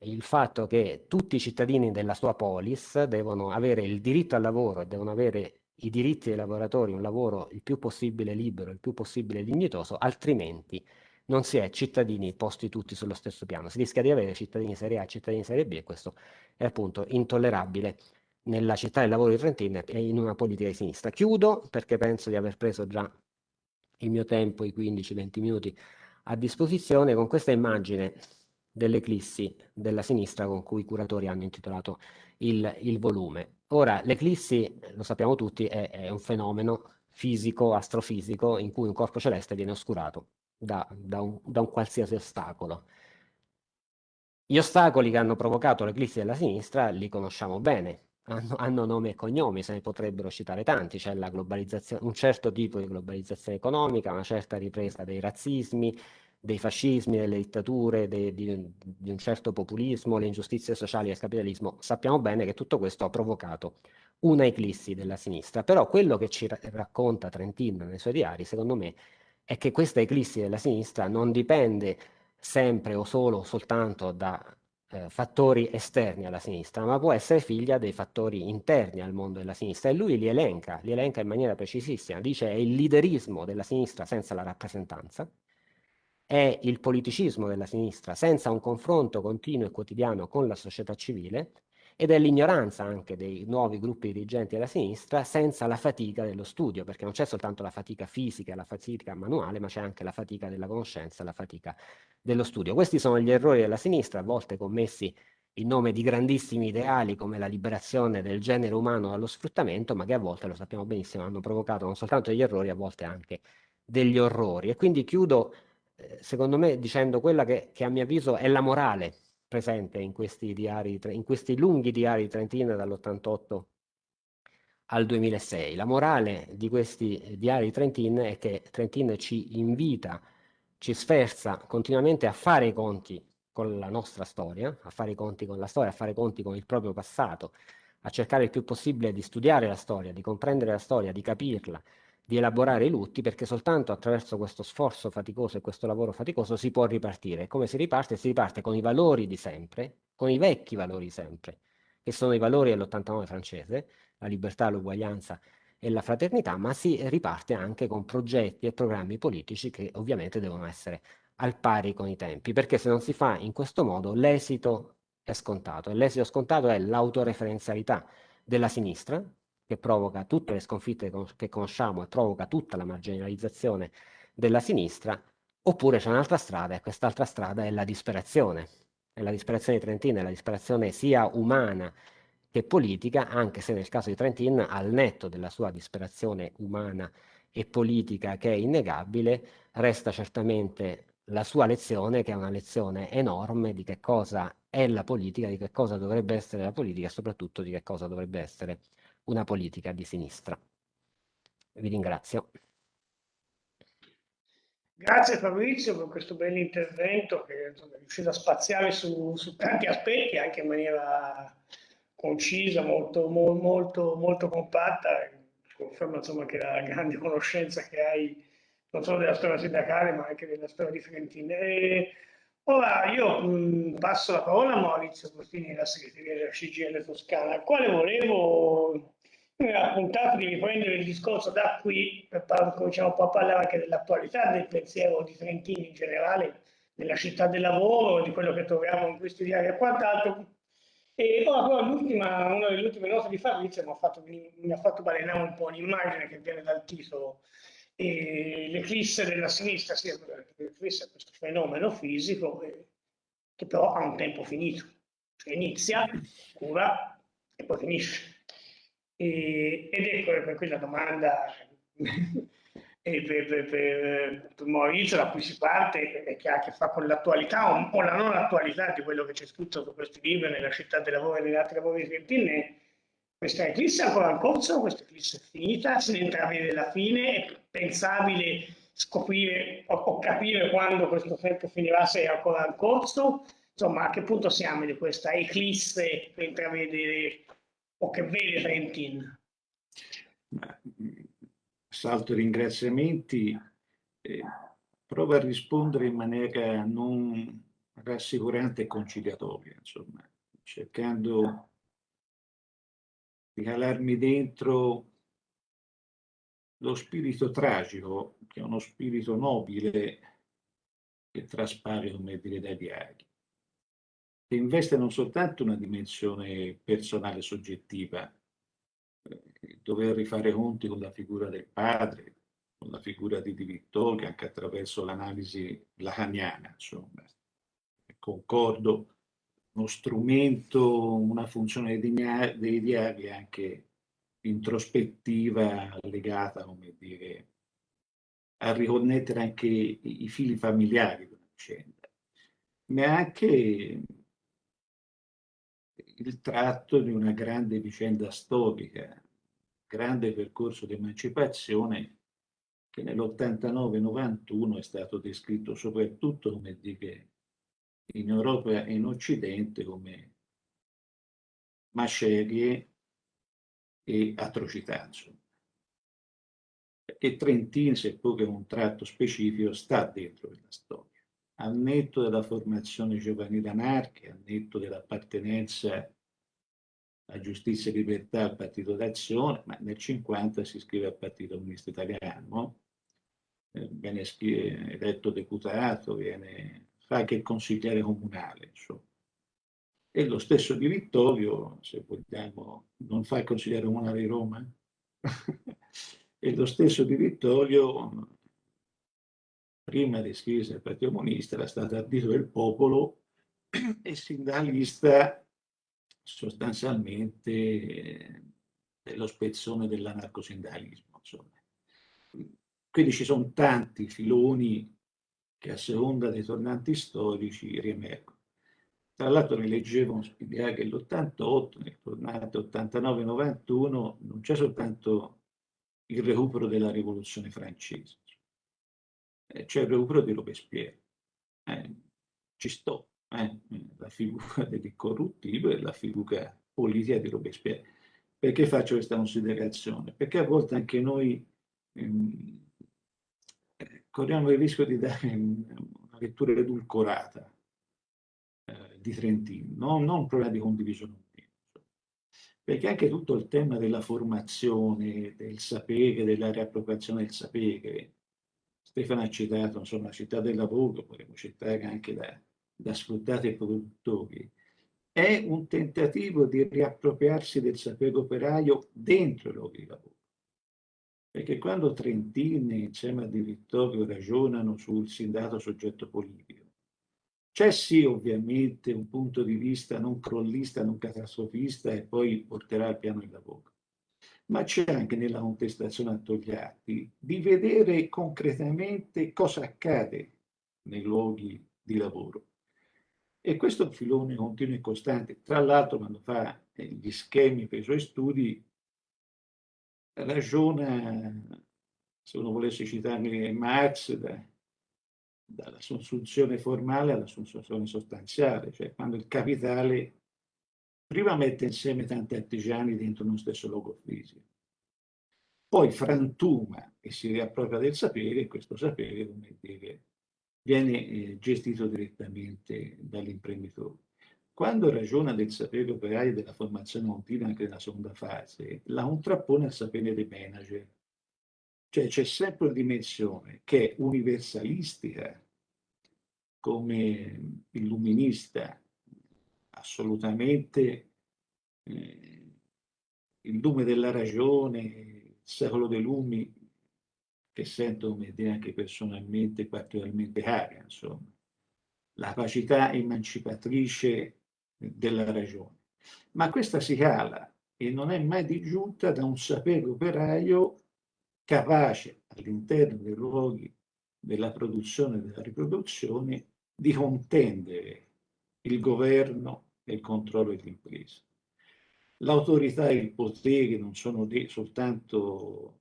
il fatto che tutti i cittadini della sua polis devono avere il diritto al lavoro e devono avere i diritti dei lavoratori, un lavoro il più possibile libero, il più possibile dignitoso, altrimenti non si è cittadini posti tutti sullo stesso piano. Si rischia di avere cittadini serie A cittadini serie B e questo è appunto intollerabile nella città del lavoro di Trentino e in una politica di sinistra. Chiudo perché penso di aver preso già il mio tempo, i 15-20 minuti a disposizione, con questa immagine dell'eclissi della sinistra con cui i curatori hanno intitolato il, il volume. Ora, l'eclissi, lo sappiamo tutti, è, è, un fenomeno fisico, astrofisico, in cui un corpo celeste viene oscurato da, da, un, da un qualsiasi ostacolo. Gli ostacoli che hanno provocato l'eclissi della sinistra li conosciamo bene, hanno, hanno, nome e cognomi, se ne potrebbero citare tanti, c'è un certo tipo di globalizzazione economica, una certa ripresa dei razzismi, dei fascismi, delle dittature, de, di, di, un certo populismo, le ingiustizie sociali il capitalismo, sappiamo bene che tutto questo ha provocato una eclissi della sinistra. Però quello che ci racconta Trentin nei suoi diari, secondo me, è che questa eclissi della sinistra non dipende sempre o solo soltanto da eh, fattori esterni alla sinistra, ma può essere figlia dei fattori interni al mondo della sinistra. E lui li elenca, li elenca in maniera precisissima, dice è il liderismo della sinistra senza la rappresentanza, è il politicismo della sinistra senza un confronto continuo e quotidiano con la società civile ed è l'ignoranza anche dei nuovi gruppi dirigenti della sinistra senza la fatica dello studio, perché non c'è soltanto la fatica fisica, la fatica manuale, ma c'è anche la fatica della conoscenza, la fatica dello studio. Questi sono gli errori della sinistra, a volte commessi in nome di grandissimi ideali come la liberazione del genere umano dallo sfruttamento, ma che a volte, lo sappiamo benissimo, hanno provocato non soltanto degli errori, a volte anche degli orrori. E quindi chiudo secondo me dicendo quella che, che, a mio avviso è la morale presente in questi, diari, in questi lunghi diari di Trentino dall'88 al 2006. La morale di questi diari di Trentin è che Trentin ci invita, ci sferza continuamente a fare i conti con la nostra storia, a fare i conti con la storia, a fare i conti con il proprio passato, a cercare il più possibile di studiare la storia, di comprendere la storia, di capirla, di elaborare i lutti perché soltanto attraverso questo sforzo faticoso e questo lavoro faticoso si può ripartire. Come si riparte? Si riparte con i valori di sempre, con i vecchi valori di sempre, che sono i valori dell'89 francese, la libertà, l'uguaglianza e la fraternità, ma si riparte anche con progetti e programmi politici che ovviamente devono essere al pari con i tempi, perché se non si fa in questo modo l'esito è scontato e l'esito scontato è l'autoreferenzialità della sinistra che provoca tutte le sconfitte che conosciamo e provoca tutta la marginalizzazione della sinistra, oppure c'è un'altra strada e quest'altra strada è la disperazione. È la disperazione di Trentin, è la disperazione sia umana che politica, anche se nel caso di Trentin, al netto della sua disperazione umana e politica che è innegabile, resta certamente la sua lezione, che è una lezione enorme di che cosa è la politica, di che cosa dovrebbe essere la politica e soprattutto di che cosa dovrebbe essere una politica di sinistra. Vi ringrazio. Grazie Fabrizio per questo bell'intervento che è riuscito a spaziare su, su, tanti aspetti anche in maniera concisa, molto, molto, molto compatta. Conferma insomma, che la grande conoscenza che hai non solo della storia sindacale ma anche della storia di Fiorentina. Ora io mh, passo la parola a Maurizio Postini, la segreteria della CGL Toscana, al quale volevo ha puntato di riprendere il discorso da qui per cominciamo un po' a parlare anche dell'attualità del pensiero di Trentino in generale, della città del lavoro, di quello che troviamo in questi diari e quant'altro. E poi però l'ultima, una delle ultime note di Fabrizio mi ha fatto, mi ha fatto balenare un po' un'immagine che viene dal titolo L'eclisse della sinistra, sì, l'eclisse è questo fenomeno fisico eh, che però ha un tempo finito, cioè inizia, cura e poi finisce e, ed ecco per qui la domanda *laughs* per, per, per, per, Maurizio da cui si parte e che ha a che fare con l'attualità o, o, la non attualità di quello che c'è scritto su questo libro nella città del lavoro e negli altri lavori di Trentine questa eclisse è ancora in corso, questa eclisse è finita, se ne intravede la fine, è pensabile scoprire o, o, capire quando questo tempo finirà se è ancora in corso, insomma a che punto siamo di questa eclisse per intravedere o che vede Trentin? Salto i ringraziamenti, eh, provo a rispondere in maniera non rassicurante e conciliatoria, insomma, cercando di calarmi dentro lo spirito tragico, che è uno spirito nobile che traspare, come dire, dai diari che investe non soltanto una dimensione personale soggettiva, eh, dover rifare conti con la figura del padre, con la figura di Di Vittorio, anche attraverso l'analisi lacaniana, insomma. Concordo, uno strumento, una funzione dei diari anche introspettiva legata, come dire, a riconnettere anche i, fili familiari della vicenda, ma anche il tratto di una grande vicenda storica, grande percorso di emancipazione che nell'89-91 è stato descritto soprattutto, come dire, in Europa e in Occidente come macerie e atrocità. Insomma. E Trentin, seppur è un tratto specifico, sta dentro quella storia al netto della formazione giovanile anarchica, al netto dell'appartenenza a giustizia e libertà al Partito d'Azione, ma nel 50 si iscrive al Partito Comunista Italiano, eh, viene eletto deputato, viene, fa anche consigliere comunale, insomma. E lo stesso Di Vittorio, se vogliamo, non fa il consigliere comunale di Roma, *laughs* e lo stesso Di Vittorio prima di iscriversi al Partito Comunista era stato ardito del popolo *clears throat* e sindacalista sostanzialmente dello spezzone dell'anarcosindacalismo. Quindi ci sono tanti filoni che a seconda dei tornanti storici riemergono. Tra l'altro ne leggevo un'idea che l'88, nel tornante 89-91, non c'è soltanto il recupero della rivoluzione francese, eh, c'è il recupero di Robespierre. Eh, ci sto, eh, la figura *laughs* dell'incorruttibile la figura politica di Robespierre. Perché faccio questa considerazione? Perché a volte anche noi ehm, corriamo il rischio di dare una lettura edulcorata eh, di Trentino, no? non un problema di condivisione perché anche tutto il tema della formazione, del sapere, della riappropriazione del sapere, Stefano ha citato insomma, la città del lavoro, potremmo citare anche da, da sfruttati produttori, è un tentativo di riappropriarsi del sapere operaio dentro i luoghi di lavoro. Perché quando Trentini insieme a Di Vittorio ragionano sul sindacato soggetto politico, c'è sì ovviamente un punto di vista non crollista, non catastrofista e poi porterà al piano di lavoro, ma c'è anche nella contestazione a Togliatti di vedere concretamente cosa accade nei luoghi di lavoro. E questo è un filone continuo e costante. Tra l'altro, quando fa gli schemi per i suoi studi, ragiona, se uno volesse citare Marx, dall'assunzione formale all'assunzione sostanziale, cioè quando il capitale prima mette insieme tanti artigiani dentro uno stesso luogo fisico, poi frantuma e si riappropria del sapere e questo sapere, come dire, viene eh, gestito direttamente dall'imprenditore. Quando ragiona del sapere operaio della formazione continua anche nella seconda fase, la contrappone al sapere dei manager, cioè c'è sempre una dimensione che è universalistica, come illuminista, assolutamente eh, il lume della ragione, il secolo dei lumi, che sento come dire anche personalmente particolarmente cara, insomma, la capacità emancipatrice della ragione. Ma questa si cala e non è mai disgiunta da un sapere operaio capace all'interno dei luoghi della produzione e della riproduzione di contendere il governo e il controllo dell'impresa. L'autorità e il potere non sono soltanto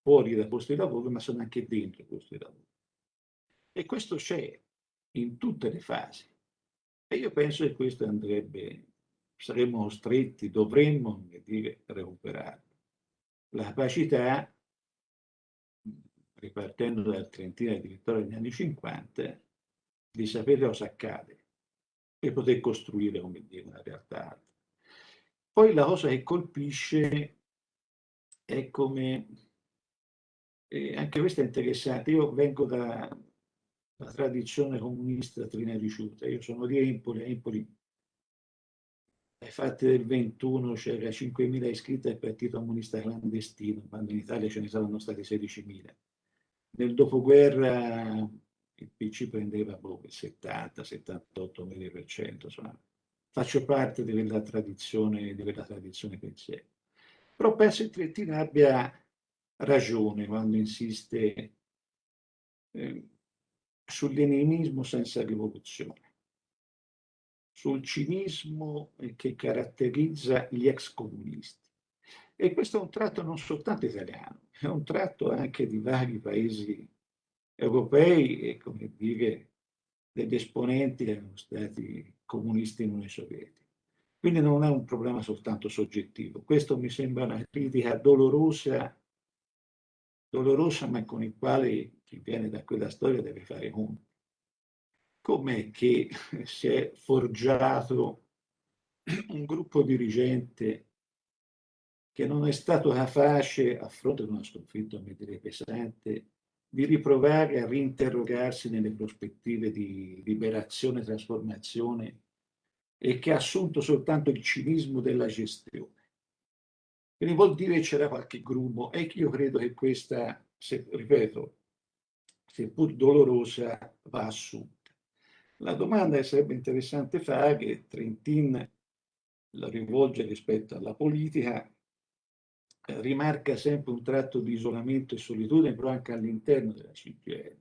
fuori dai posti di lavoro, ma sono anche dentro i posti di lavoro. E questo c'è in tutte le fasi. E io penso che questo andrebbe, saremmo stretti, dovremmo dire, recuperarlo. La capacità ripartendo dal Trentino addirittura negli anni 50, di sapere cosa accade e poter costruire, dire, una realtà. Poi la cosa che colpisce è come, eh, anche questo è interessante, io vengo da la tradizione comunista trina riuscita, io sono di Empoli, a Empoli ai fatti del 21 c'era 5.000 iscritti al Partito Comunista Clandestino, quando in Italia ce ne saranno stati 16.000 nel dopoguerra il PC prendeva boh, il 70-78 mila insomma, faccio parte di quella tradizione, di quella tradizione pensiero. Però penso che Trentino abbia ragione quando insiste eh, sull'enimismo senza rivoluzione, sul cinismo che caratterizza gli ex comunisti. E questo è un tratto non soltanto italiano, è un tratto anche di vari paesi europei e, come dire, degli esponenti erano stati comunisti in Unione Sovietica. Quindi non è un problema soltanto soggettivo. Questo mi sembra una critica dolorosa, dolorosa ma con il quale chi viene da quella storia deve fare conto. Com'è che *laughs* si è forgiato un gruppo dirigente che non è stato capace, a fronte di una sconfitta, mi direi pesante, di riprovare a rinterrogarsi nelle prospettive di liberazione e trasformazione e che ha assunto soltanto il cinismo della gestione. Quindi vuol dire che c'era qualche grumo e io credo che questa, se, ripeto, seppur dolorosa, va assunta. La domanda che sarebbe interessante fare, che Trentin la rivolge rispetto alla politica, rimarca sempre un tratto di isolamento e solitudine, però anche all'interno della CGL.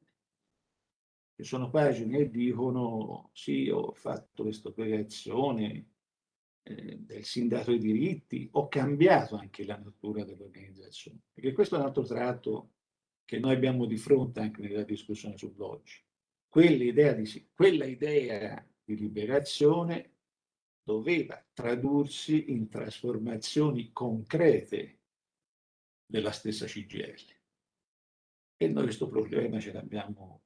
Ci sono pagine che dicono sì, ho fatto questa operazione eh, del sindaco dei diritti, ho cambiato anche la natura dell'organizzazione, perché questo è un altro tratto che noi abbiamo di fronte anche nella discussione sull'oggi. Quell'idea di, quella idea di liberazione doveva tradursi in trasformazioni concrete della stessa CGL. E noi questo problema ce l'abbiamo,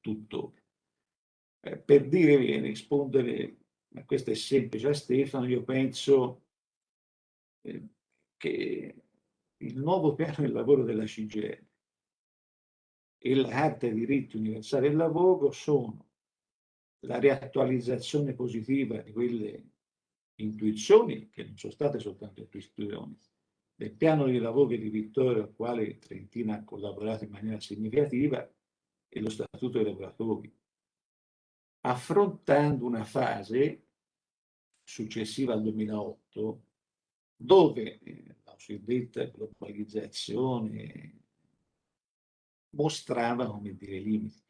tutto. Eh, per dire, rispondere, ma questo è semplice a Stefano, io penso eh, che il nuovo piano del lavoro della CGL e la Carta dei diritti universali del lavoro sono la riattualizzazione positiva di quelle intuizioni, che non sono state soltanto intuizioni, del piano di lavoro di Vittorio al quale Trentina ha collaborato in maniera significativa e lo Statuto dei lavoratori, affrontando una fase successiva al 2008 dove eh, la cosiddetta globalizzazione mostrava, come dire, limiti.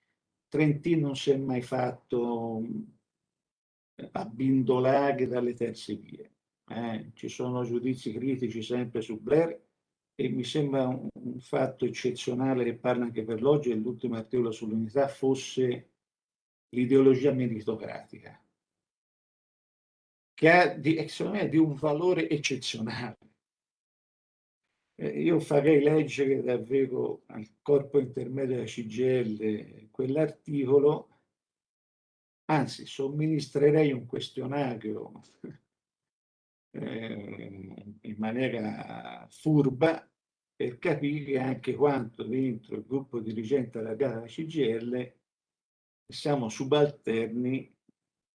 Trentino non si è mai fatto abbindolare dalle terze vie. Eh, ci sono giudizi critici sempre su Blair e mi sembra un, fatto eccezionale che parla anche per l'oggi e l'ultimo articolo sull'unità fosse l'ideologia meritocratica, che ha di, secondo me di un valore eccezionale. Eh, io farei leggere davvero al corpo intermedio della CGL quell'articolo anzi somministrerei un questionario eh, in maniera furba per capire anche quanto dentro il gruppo dirigente della gara CGL siamo subalterni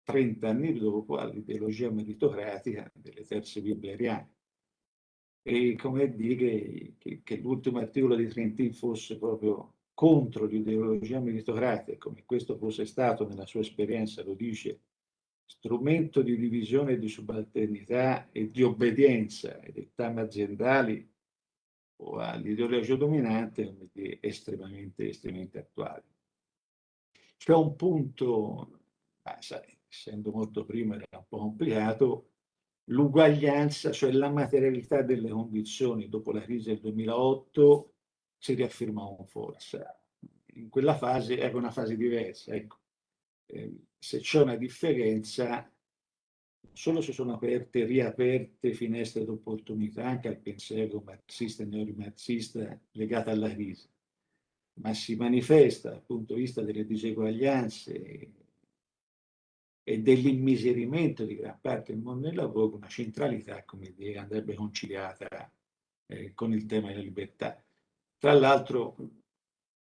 30 anni dopo all'ideologia meritocratica delle terze bibliariane. E come dire che, che l'ultimo articolo di Trentin fosse proprio contro l'ideologia meritocratica, come questo fosse stato nella sua esperienza, lo dice, strumento di divisione di subalternità e di obbedienza ai dettami aziendali o all'ideologia dominante, è estremamente, estremamente attuale. C'è un punto, ah, sai, essendo molto prima era un po' complicato, l'uguaglianza, cioè la materialità delle condizioni dopo la crisi del 2008 si riafferma con forza. In quella fase era una fase diversa. Ecco. Eh, se c'è una differenza, solo se sono aperte, riaperte finestre d'opportunità anche al pensiero marxista e neomarxista legato alla crisi, ma si manifesta dal punto di vista delle diseguaglianze e dell'immiserimento di gran parte del mondo del lavoro una centralità, come dire, andrebbe conciliata eh, con il tema della libertà. Tra l'altro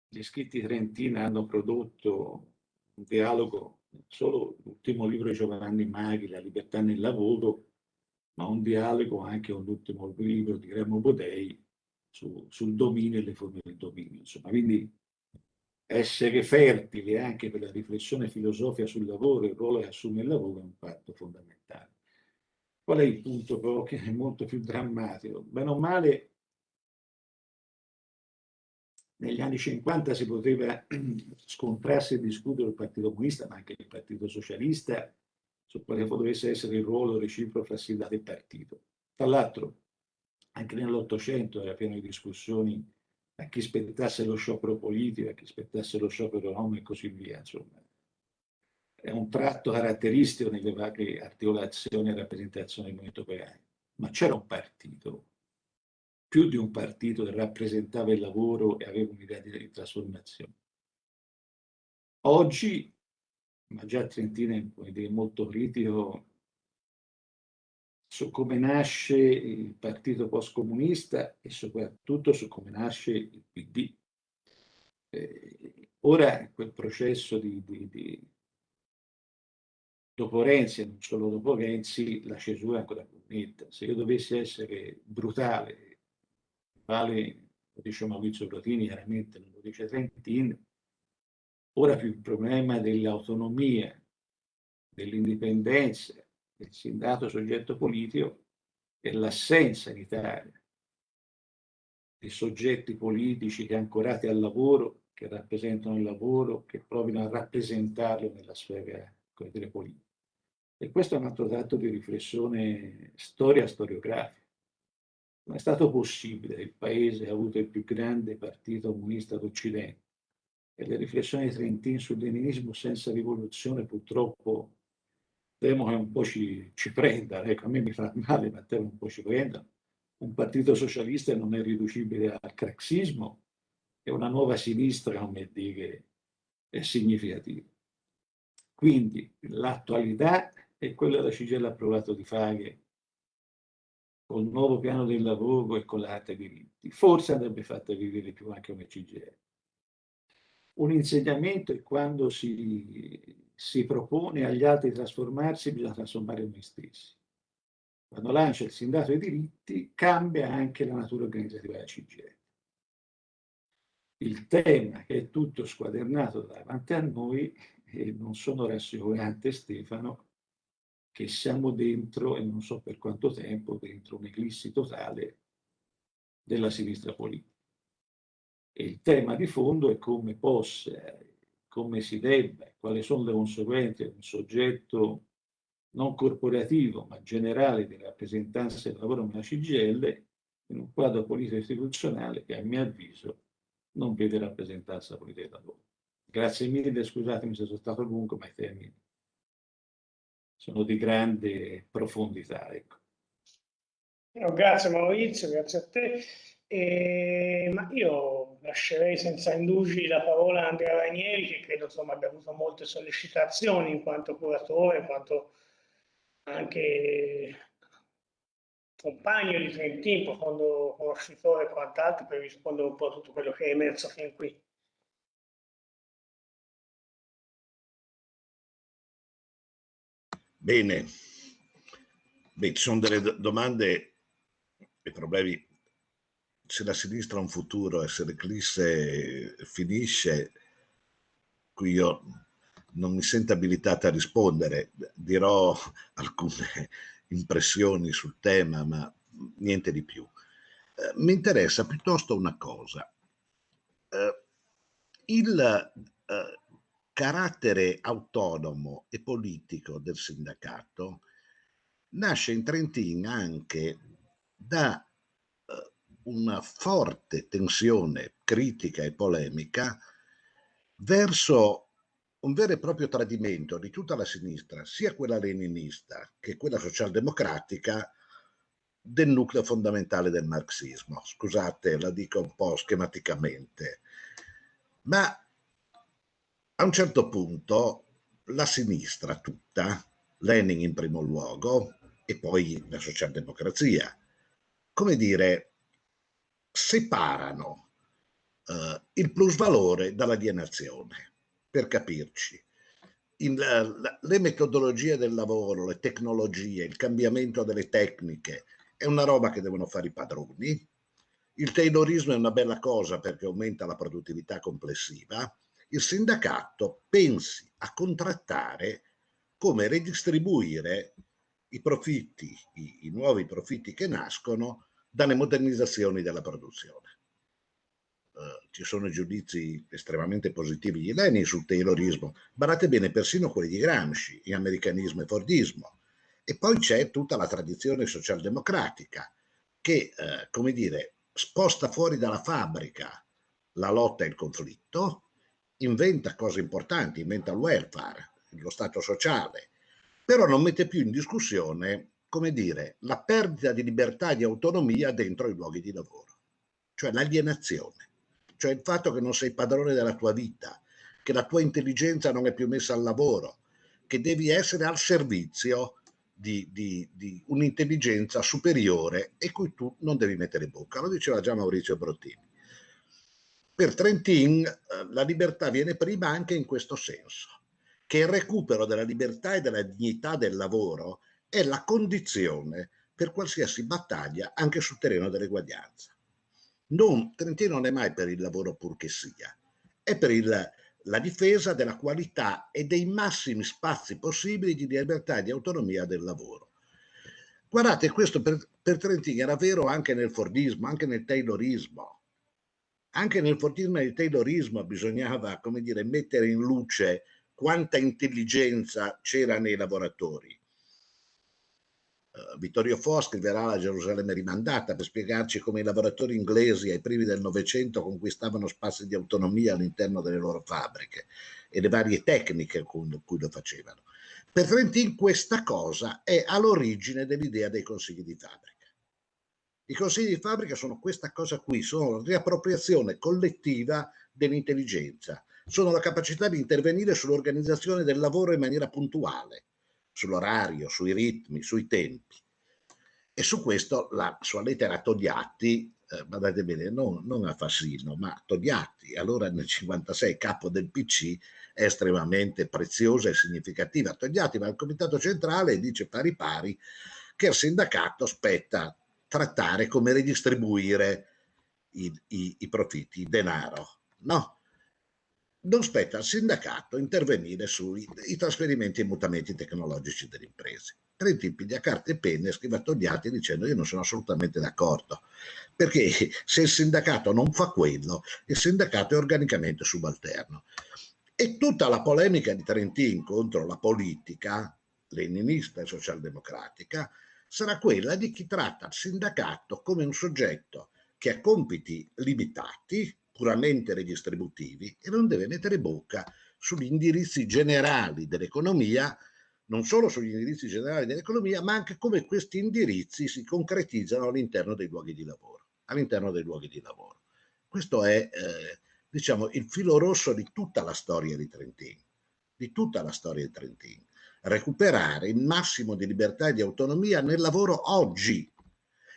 gli scritti trentina hanno prodotto un dialogo, solo l'ultimo libro di Giovanni Maghi, La libertà nel lavoro, ma un dialogo anche con l'ultimo libro di Remo Bodei su, sul dominio e le forme del dominio. Insomma, quindi essere fertili anche per la riflessione filosofica sul lavoro e il ruolo che assume il lavoro è un fatto fondamentale. Qual è il punto però che è molto più drammatico? Bene o male, negli anni 50 si poteva *clears throat* scontrarsi e discutere il Partito Comunista, ma anche il Partito Socialista, su quale dovesse essere il ruolo reciproco fra Sildato e partito. Tra l'altro, anche nell'Ottocento era pieno di discussioni a chi spettasse lo sciopero politico, a chi spettasse lo sciopero economico e così via. Insomma. È un tratto caratteristico nelle varie articolazioni e rappresentazioni del movimento operaio. Ma c'era un partito più di un partito che rappresentava il lavoro e aveva un'idea di trasformazione. Oggi, ma già Trentino è molto critico su come nasce il partito post-comunista e soprattutto su come nasce il PD. Eh, ora quel processo di, di, di, dopo Renzi e non solo dopo Renzi la cesura è ancora più netta. Se io dovessi essere brutale quale lo dice Maurizio Protini, chiaramente non lo dice Trentin, ora più il problema dell'autonomia, dell'indipendenza del sindato soggetto politico e l'assenza in Italia di soggetti politici che ancorati al lavoro, che rappresentano il lavoro, che provino a rappresentarlo nella sfera dire, politica. E questo è un altro dato di riflessione storia Non è stato possibile che il paese ha avuto il più grande partito comunista d'Occidente e le riflessioni di Trentin sul leninismo senza rivoluzione purtroppo temo che un po' ci, ci prenda, ecco, a me mi fa male, ma temo un po' ci prenda. Un partito socialista non è riducibile al craxismo è una nuova sinistra, come dire, è significativa. Quindi l'attualità è quella che la CGL ha provato di fare col nuovo piano del lavoro e con l'arte diritti. Forse andrebbe fatta vivere più anche come CGL. Un insegnamento è quando si, si propone agli altri di trasformarsi, bisogna trasformare noi stessi. Quando lancia il sindacato dei diritti, cambia anche la natura organizzativa della CGL. Il tema che è tutto squadernato davanti a noi, e non sono rassicurante Stefano, che siamo dentro, e non so per quanto tempo, dentro un'eclissi totale della sinistra politica. E il tema di fondo è come possa, come si debba, quali sono le conseguenze di un soggetto non corporativo ma generale di rappresentanza del lavoro nella CGL in un quadro politico istituzionale che a mio avviso non vede rappresentanza politica del lavoro. Grazie mille, scusatemi se sono stato lungo, ma i temi sono di grande profondità. Ecco. No, grazie Maurizio, grazie a te. E, ma io lascerei senza indugi la parola a Andrea Ranieri, che credo insomma, abbia avuto molte sollecitazioni in quanto curatore, in quanto anche compagno di Trentin, profondo conoscitore e quant'altro, per rispondere un po' a tutto quello che è emerso fin qui. Bene, Beh, ci sono delle domande e problemi. Se la sinistra ha un futuro e se l'eclisse finisce, qui io non mi sento abilitata a rispondere. Dirò *laughs* alcune impressioni sul tema, ma niente di più. Eh, mi interessa piuttosto una cosa. Eh, il eh, carattere autonomo e politico del sindacato nasce in Trentino anche da eh, una forte tensione critica e polemica verso un vero e proprio tradimento di tutta la sinistra, sia quella leninista che quella socialdemocratica, del nucleo fondamentale del marxismo. Scusate, la dico un po' schematicamente. Ma a un certo punto la sinistra tutta, Lenin in primo luogo e poi la socialdemocrazia, come dire, separano uh, il plusvalore dall'alienazione, per capirci. In, uh, le metodologie del lavoro, le tecnologie, il cambiamento delle tecniche è una roba che devono fare i padroni. Il taylorismo è una bella cosa perché aumenta la produttività complessiva il sindacato pensi a contrattare come redistribuire i profitti, i, i nuovi profitti che nascono dalle modernizzazioni della produzione. Uh, ci sono giudizi estremamente positivi di Lenin sul taylorismo, barate bene persino quelli di Gramsci, in americanismo e fordismo. E poi c'è tutta la tradizione socialdemocratica che, uh, come dire, sposta fuori dalla fabbrica la lotta e il conflitto inventa cose importanti, inventa il welfare, lo Stato sociale, però non mette più in discussione, come dire, la perdita di libertà e di autonomia dentro i luoghi di lavoro, cioè l'alienazione, cioè il fatto che non sei padrone della tua vita, che la tua intelligenza non è più messa al lavoro, che devi essere al servizio di, di, di un'intelligenza superiore e cui tu non devi mettere bocca. Lo diceva già Maurizio Brottini. Per Trentin eh, la libertà viene prima anche in questo senso, che il recupero della libertà e della dignità del lavoro è la condizione per qualsiasi battaglia anche sul terreno dell'eguaglianza. Non, Trentino non è mai per il lavoro pur che sia, è per il, la difesa della qualità e dei massimi spazi possibili di libertà e di autonomia del lavoro. Guardate, questo per, per Trentino era vero anche nel Fordismo, anche nel Taylorismo. Anche nel fortismo nel taylorismo bisognava, come dire, mettere in luce quanta intelligenza c'era nei lavoratori. Uh, Vittorio Fo scriverà la Gerusalemme rimandata per spiegarci come i lavoratori inglesi ai primi del Novecento conquistavano spazi di autonomia all'interno delle loro fabbriche e le varie tecniche con cui lo facevano. Per Trentin questa cosa è all'origine dell'idea dei consigli di fabbrica. I consigli di fabbrica sono questa cosa qui, sono la riappropriazione collettiva dell'intelligenza, sono la capacità di intervenire sull'organizzazione del lavoro in maniera puntuale, sull'orario, sui ritmi, sui tempi. E su questo la sua lettera a Togliatti, eh, guardate bene, non, non, a Fassino, ma Togliatti, allora nel 56 capo del PC, è estremamente preziosa e significativa. Togliatti va al comitato centrale e dice pari pari che al sindacato spetta trattare come ridistribuire i, i, i profitti, il denaro. No, non spetta al sindacato intervenire sui trasferimenti e mutamenti tecnologici delle imprese. Trentini piglia carta e penne e scrive a Togliatti dicendo io non sono assolutamente d'accordo, perché se il sindacato non fa quello, il sindacato è organicamente subalterno. E tutta la polemica di Trentin contro la politica leninista e socialdemocratica sarà quella di chi tratta il sindacato come un soggetto che ha compiti limitati, puramente redistributivi e non deve mettere bocca sugli indirizzi generali dell'economia, non solo sugli indirizzi generali dell'economia, ma anche come questi indirizzi si concretizzano all'interno dei luoghi di lavoro. Luoghi di lavoro. Questo è, eh, diciamo, il filo rosso di tutta la storia di Trentino, di tutta la storia di Trentino. Recuperare il massimo di libertà e di autonomia nel lavoro oggi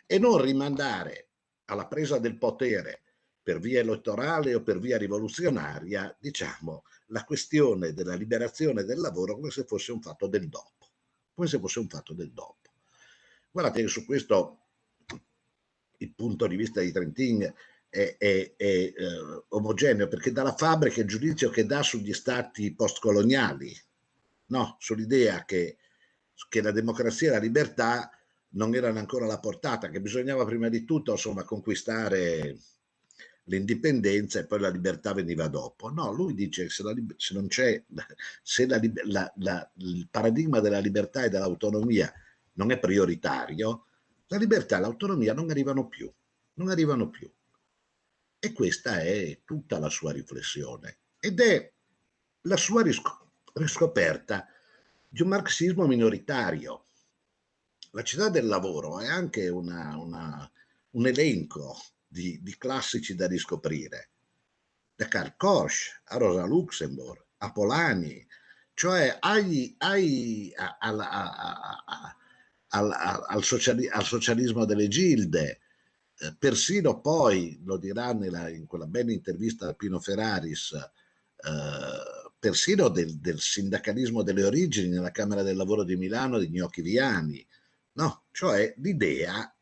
e non rimandare alla presa del potere per via elettorale o per via rivoluzionaria, diciamo, la questione della liberazione del lavoro come se fosse un fatto del dopo, come se fosse un fatto del dopo. Guardate che su questo il punto di vista di Trentin è, è, è eh, omogeneo, perché dalla fabbrica il giudizio che dà sugli stati postcoloniali, no, sull'idea che, che la democrazia e la libertà non erano ancora alla portata, che bisognava prima di tutto insomma, conquistare l'indipendenza e poi la libertà veniva dopo. No, lui dice che se, la, se non c'è, *laughs* se la, la, il paradigma della libertà e dell'autonomia non è prioritario, la libertà e l'autonomia non arrivano più, non arrivano più. E questa è tutta la sua riflessione ed è la sua riscoperta di un marxismo minoritario. La città del lavoro è anche una, una, un elenco di, di classici da riscoprire, da Karl Koch a Rosa Luxemburg, a Polani, cioè agli, agli, a, a, a, al, al, sociali, al, socialismo delle gilde, eh, persino poi, lo dirà nella, in quella bella intervista a Pino Ferraris, eh, persino del, del, sindacalismo delle origini nella Camera del Lavoro di Milano di Gnocchi Viani, no? cioè l'idea,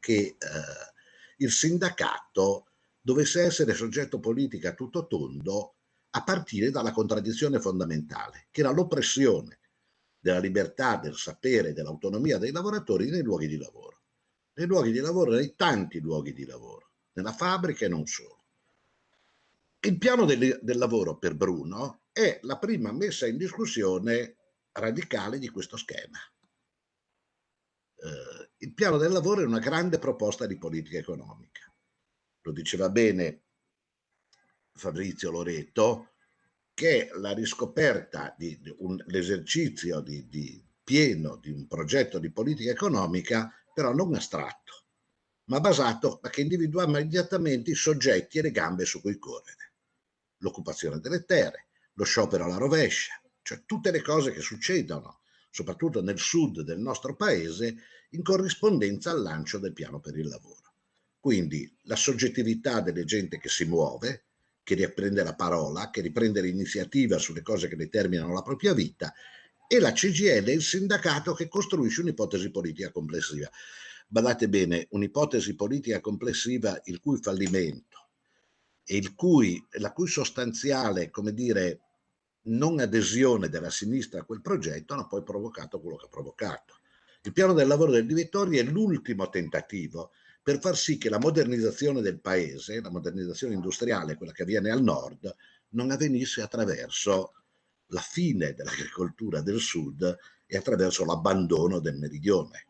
che eh, il sindacato dovesse essere soggetto politico a tutto tondo a partire dalla contraddizione fondamentale, che era l'oppressione della libertà, del sapere, dell'autonomia dei lavoratori nei luoghi di lavoro. Nei luoghi di lavoro, nei tanti luoghi di lavoro, nella fabbrica e non solo. Il piano del, del lavoro per Bruno è la prima messa in discussione radicale di questo schema. Eh, il piano del lavoro è una grande proposta di politica economica. Lo diceva bene Fabrizio Loreto, che la riscoperta di, di l'esercizio di, di pieno di un progetto di politica economica, però non astratto, ma basato a che individua immediatamente i soggetti e le gambe su cui correre. L'occupazione delle terre, lo sciopero alla rovescia, cioè tutte le cose che succedono, soprattutto nel sud del nostro paese, in corrispondenza al lancio del piano per il lavoro. Quindi la soggettività delle gente che si muove, che riprende la parola, che riprende l'iniziativa sulle cose che determinano la propria vita, e la CGL, il sindacato che costruisce un'ipotesi politica complessiva. Badate bene, un'ipotesi politica complessiva il cui fallimento e cui, la cui sostanziale, come dire, non adesione della sinistra a quel progetto hanno poi provocato quello che ha provocato. Il piano del lavoro del Di Vittorio è l'ultimo tentativo per far sì che la modernizzazione del paese, la modernizzazione industriale, quella che avviene al nord, non avvenisse attraverso la fine dell'agricoltura del sud e attraverso l'abbandono del meridione.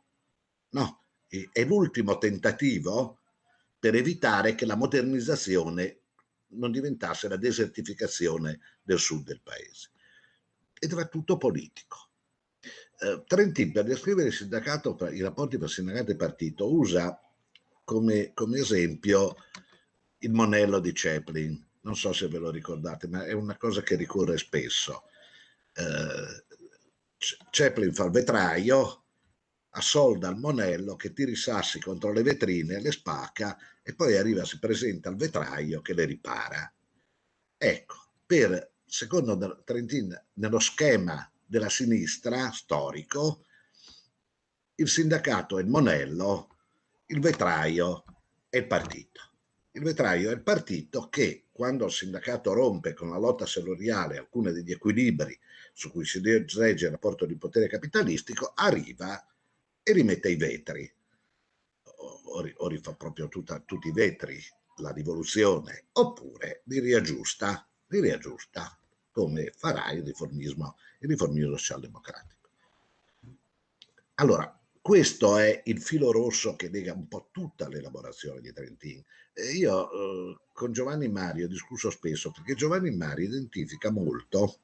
No, è l'ultimo tentativo per evitare che la modernizzazione non diventasse la desertificazione del sud del paese. Ed era tutto politico. Eh, Trentin per descrivere sindacato, i rapporti tra sindacato e partito, usa come, come esempio il monello di Chaplin. Non so se ve lo ricordate, ma è una cosa che ricorre spesso. Eh, Chaplin fa il vetraio, assolda il monello che tira i sassi contro le vetrine, le spacca e poi arriva, si presenta al vetraio che le ripara. Ecco, per, secondo Trentin, nello schema della sinistra storico, il sindacato è il monello, il vetraio è il partito. Il vetraio è il partito che, quando il sindacato rompe con la lotta salariale alcuni degli equilibri su cui si regge il rapporto di potere capitalistico, arriva e rimette i vetri. O, o rifà proprio tutta, tutti i vetri la rivoluzione, oppure li riaggiusta, li riaggiusta come farà il riformismo, il riformismo socialdemocratico. Allora, questo è il filo rosso che lega un po' tutta l'elaborazione di Trentin. io eh, con Giovanni Mario ho discusso spesso perché Giovanni Mario identifica molto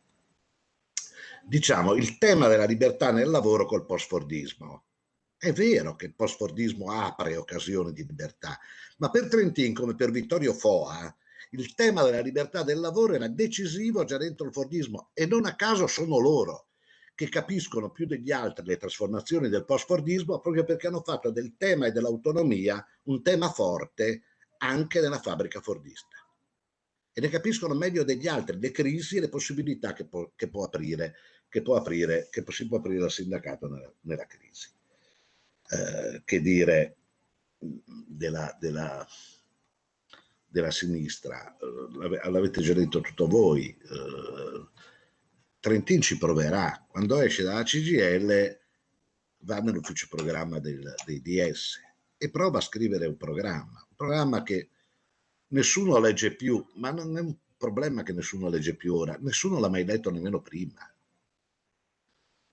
diciamo, il tema della libertà nel lavoro col post-fordismo. È vero che il post-fordismo apre occasioni di libertà, ma per Trentin, come per Vittorio Foa, il tema della libertà del lavoro era decisivo già dentro il Fordismo e non a caso sono loro che capiscono più degli altri le trasformazioni del post-Fordismo proprio perché hanno fatto del tema e dell'autonomia un tema forte anche nella fabbrica fordista e ne capiscono meglio degli altri le crisi e le possibilità che può, che può aprire, che può aprire, che si può aprire al sindacato nella, nella crisi. Eh, che dire della, della, della sinistra, eh, l'avete già detto tutto voi, eh, Trentin ci proverà, quando esce dalla CGL va nell'ufficio programma del, dei DS e prova a scrivere un programma, un programma che nessuno legge più, ma non è un problema che nessuno legge più ora, nessuno l'ha mai letto nemmeno prima.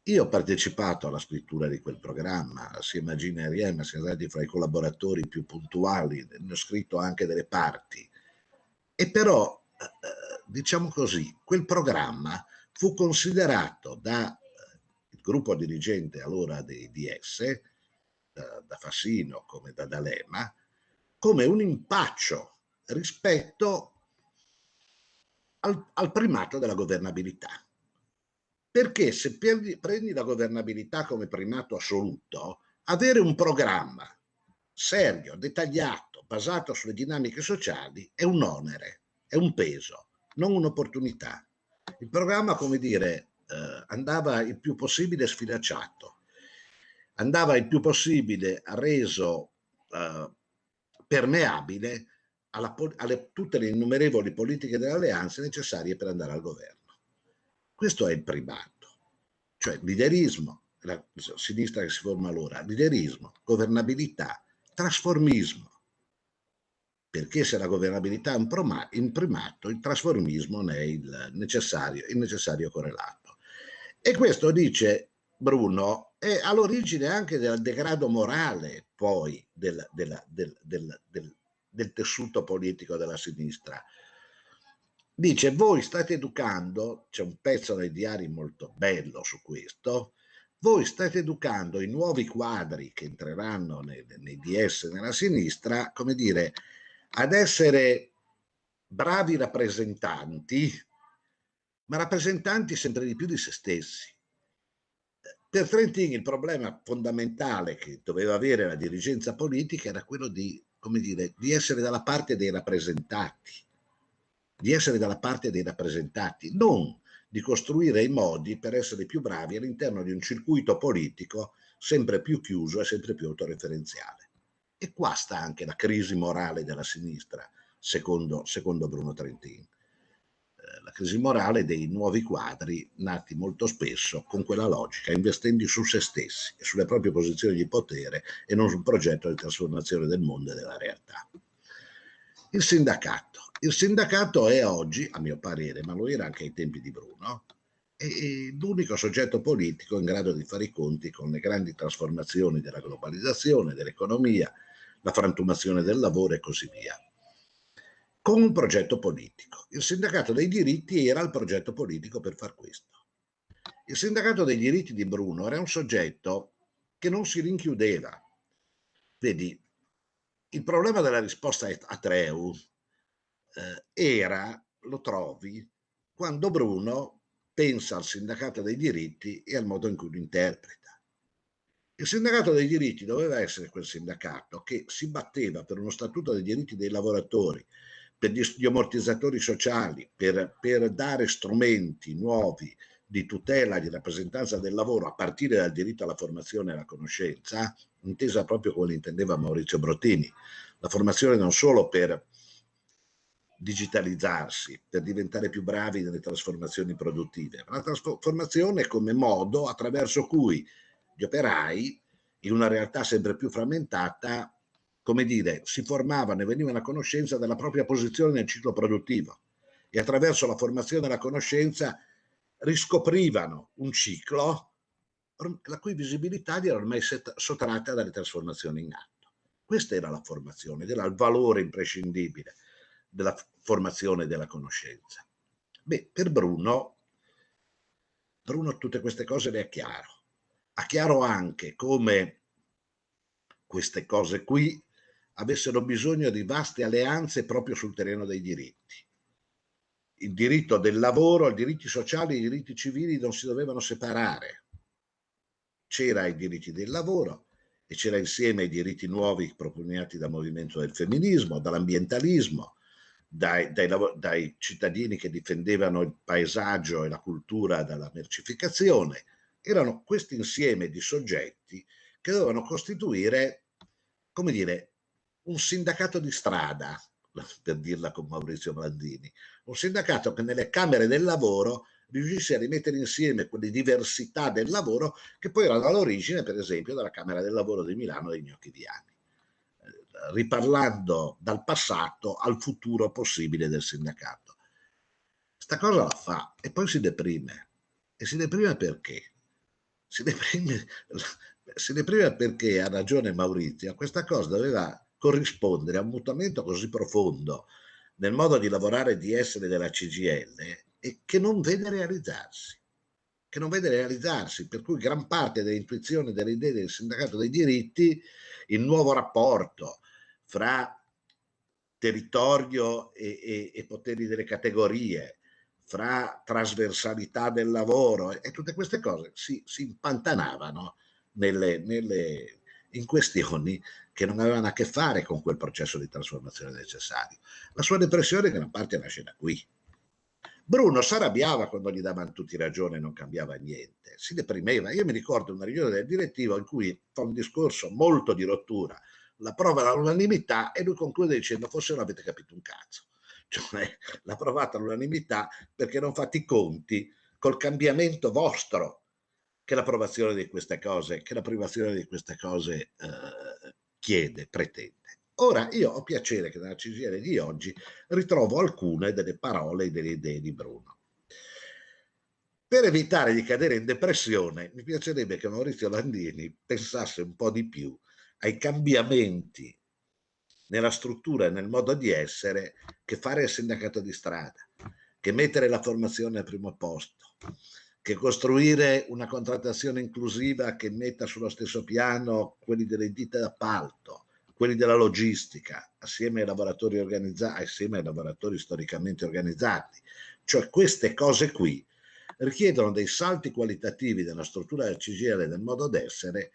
Io ho partecipato alla scrittura di quel programma, assieme a Gina Riem, siamo stati fra i collaboratori più puntuali, ne ho scritto anche delle parti. E però, eh, diciamo così, quel programma fu considerato dal eh, gruppo dirigente allora dei DS, da, da Fassino come da D'Alema, come un impaccio rispetto al, al primato della governabilità. Perché se prendi, prendi la governabilità come primato assoluto, avere un programma serio, dettagliato, basato sulle dinamiche sociali è un onere, è un peso, non un'opportunità. Il programma, come dire, eh, andava il più possibile sfilacciato, andava il più possibile reso eh, permeabile alla, alle, tutte le innumerevoli politiche delle alleanze necessarie per andare al governo. Questo è il primato, cioè liderismo, la sinistra che si forma allora, liderismo, governabilità, trasformismo. Perché se la governabilità è un primato, il trasformismo ne è il necessario, il necessario correlato. E questo, dice Bruno, è all'origine anche del degrado morale poi del, del, del, del del tessuto politico della sinistra. Dice, voi state educando, c'è un pezzo dei diari molto bello su questo, voi state educando i nuovi quadri che entreranno nei, nei DS nella sinistra, come dire, ad essere bravi rappresentanti, ma rappresentanti sempre di più di se stessi. Per Trentin il problema fondamentale che doveva avere la dirigenza politica era quello di come dire, di essere dalla parte dei rappresentati, di essere dalla parte dei rappresentati, non di costruire i modi per essere più bravi all'interno di un circuito politico sempre più chiuso e sempre più autoreferenziale. E qua sta anche la crisi morale della sinistra, secondo, secondo Bruno Trentin la crisi morale dei nuovi quadri nati molto spesso con quella logica, investendo su se stessi e sulle proprie posizioni di potere e non sul progetto di trasformazione del mondo e della realtà. Il sindacato. Il sindacato è oggi, a mio parere, ma lo era anche ai tempi di Bruno, l'unico soggetto politico in grado di fare i conti con le grandi trasformazioni della globalizzazione, dell'economia, la frantumazione del lavoro e così via con un progetto politico. Il sindacato dei diritti era il progetto politico per far questo. Il sindacato dei diritti di Bruno era un soggetto che non si rinchiudeva. Vedi, il problema della risposta a Treu eh, era, lo trovi, quando Bruno pensa al sindacato dei diritti e al modo in cui lo interpreta. Il sindacato dei diritti doveva essere quel sindacato che si batteva per uno statuto dei diritti dei lavoratori, per gli ammortizzatori sociali, per, per dare strumenti nuovi di tutela e di rappresentanza del lavoro a partire dal diritto alla formazione e alla conoscenza, intesa proprio come intendeva Maurizio Brottini, la formazione non solo per digitalizzarsi, per diventare più bravi nelle trasformazioni produttive, la trasformazione come modo attraverso cui gli operai, in una realtà sempre più frammentata, come dire, si formavano e venivano a conoscenza della propria posizione nel ciclo produttivo e attraverso la formazione e la conoscenza riscoprivano un ciclo la cui visibilità era ormai sottratta dalle trasformazioni in atto. Questa era la formazione, era il valore imprescindibile della formazione della conoscenza. Beh, per Bruno, Bruno tutte queste cose le ha chiaro. Ha chiaro anche come queste cose qui avessero bisogno di vaste alleanze proprio sul terreno dei diritti. Il diritto del lavoro, i diritti sociali i diritti civili non si dovevano separare. C'era i diritti del lavoro e c'era insieme i diritti nuovi propugnati dal movimento del femminismo, dall'ambientalismo, dai, dai, dai, cittadini che difendevano il paesaggio e la cultura dalla mercificazione, erano questo insieme di soggetti che dovevano costituire, come dire, un sindacato di strada, *laughs* per dirla con Maurizio Blandini, un sindacato che nelle camere del lavoro riuscisse a rimettere insieme quelle diversità del lavoro che poi erano all'origine, per esempio, della Camera del Lavoro di Milano dei Gnocchi Viani riparlando dal passato al futuro possibile del sindacato. Sta cosa la fa e poi si deprime. E si deprime perché? Si deprime, *laughs* si deprime perché, ha ragione Maurizio, questa cosa doveva corrispondere a un mutamento così profondo nel modo di lavorare e di essere della CGL e che non vede realizzarsi che non vede realizzarsi, per cui gran parte delle intuizioni, delle idee del sindacato dei diritti, il nuovo rapporto fra territorio e, e, e poteri delle categorie, fra trasversalità del lavoro e tutte queste cose si, si impantanavano nelle, nelle, in questioni che non avevano a che fare con quel processo di trasformazione necessario. La sua depressione gran parte nasce da qui. Bruno si arrabbiava quando gli davano tutti ragione e non cambiava niente, si deprimeva. Io mi ricordo una riunione del direttivo in cui fa un discorso molto di rottura la prova all'unanimità e lui conclude dicendo forse non avete capito un cazzo. *laughs* Cioè l'ha provata all'unanimità perché non fate i conti col cambiamento vostro che l'approvazione di queste cose, che la di queste cose eh, chiede, pretende. Ora io ho piacere che nella CGL di oggi ritrovo alcune delle parole e delle idee di Bruno. Per evitare di cadere in depressione, mi piacerebbe che Maurizio Landini pensasse un po' di più ai cambiamenti nella struttura e nel modo di essere che fare il sindacato di strada, che mettere la formazione al primo posto, che costruire una contrattazione inclusiva che metta sullo stesso piano quelli delle ditte d'appalto, quelli della logistica, assieme ai lavoratori organizzati, assieme ai lavoratori storicamente organizzati. Cioè queste cose qui richiedono dei salti qualitativi della struttura del CGL e del modo d'essere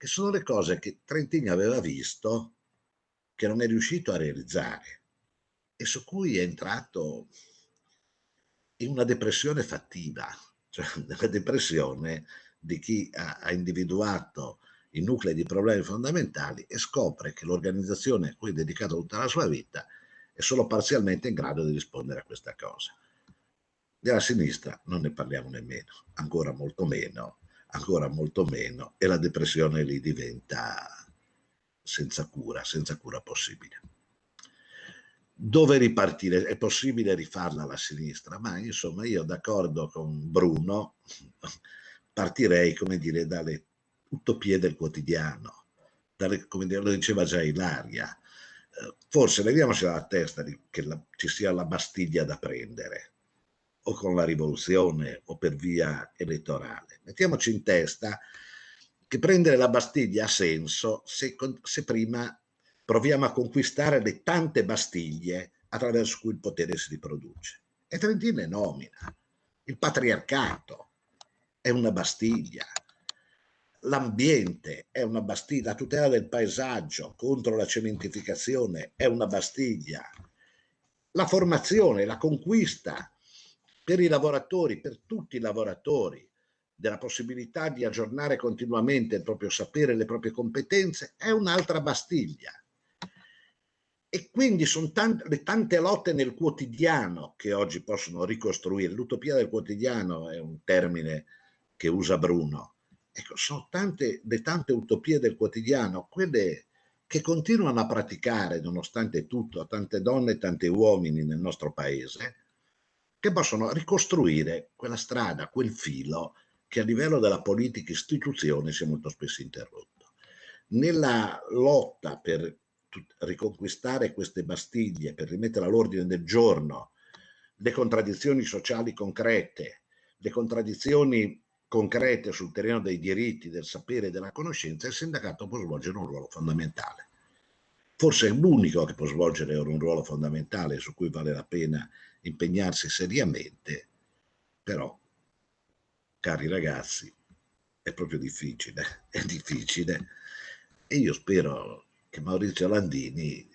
che sono le cose che Trentini aveva visto che non è riuscito a realizzare e su cui è entrato in una depressione fattiva, cioè *laughs* nella depressione di chi ha, ha individuato i nuclei di problemi fondamentali e scopre che l'organizzazione a cui è dedicata tutta la sua vita è solo parzialmente in grado di rispondere a questa cosa. Della sinistra non ne parliamo nemmeno, ancora molto meno, ancora molto meno e la depressione lì diventa senza cura, senza cura possibile. Dove ripartire? È possibile rifarla alla sinistra, ma insomma io d'accordo con Bruno partirei, come dire, dalle utopie del quotidiano, dalle, come lo diceva già Ilaria, eh, forse leviamoci dalla testa che la, ci sia la Bastiglia da prendere, o con la rivoluzione o per via elettorale. Mettiamoci in testa che prendere la Bastiglia ha senso se, se prima proviamo a conquistare le tante Bastiglie attraverso cui il potere si riproduce. E Trentino è nomina. Il patriarcato è una Bastiglia. L'ambiente è una Bastiglia. La tutela del paesaggio contro la cementificazione è una Bastiglia. La formazione, la conquista per i lavoratori, per tutti i lavoratori, della possibilità di aggiornare continuamente il proprio sapere, le proprie competenze, è un'altra Bastiglia. E quindi sono tante, le tante lotte nel quotidiano che oggi possono ricostruire. L'utopia del quotidiano è un termine che usa Bruno. Ecco, sono tante, le tante utopie del quotidiano, quelle che continuano a praticare, nonostante tutto, tante donne e tanti uomini nel nostro paese, che possono ricostruire quella strada, quel filo che a livello della politica istituzione si è molto spesso interrotto. Nella lotta per riconquistare queste Bastiglie, per rimettere all'ordine del giorno le contraddizioni sociali concrete, le contraddizioni concrete sul terreno dei diritti, del sapere e della conoscenza, il sindacato può svolgere un ruolo fondamentale. Forse è l'unico che può svolgere un ruolo fondamentale su cui vale la pena impegnarsi seriamente, però cari ragazzi, è proprio difficile, *laughs* è difficile. E io spero che Maurizio Landini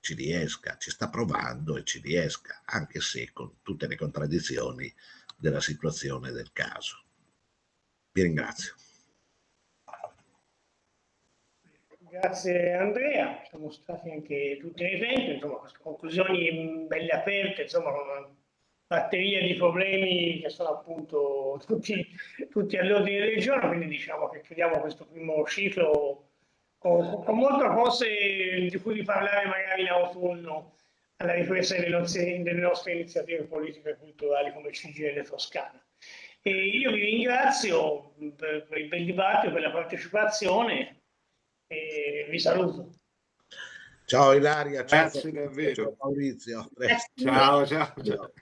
ci riesca, ci sta provando e ci riesca, anche se con tutte le contraddizioni della situazione del caso. Vi ringrazio. Grazie Andrea, siamo stati anche tutti nei tempi, insomma, conclusioni belle aperte, insomma, batteria di problemi che sono appunto *laughs* tutti, tutti all'ordine del giorno, quindi diciamo che chiudiamo questo primo ciclo con, con molte cose di cui parlare magari in autunno alla ripresa delle nostre, delle nostre iniziative politiche e culturali come CGL Toscana. E io vi ringrazio per, per il bel dibattito, per la partecipazione e vi saluto. Ciao Ilaria, ciao Grazie davvero. Maurizio. Ciao, ciao, ciao.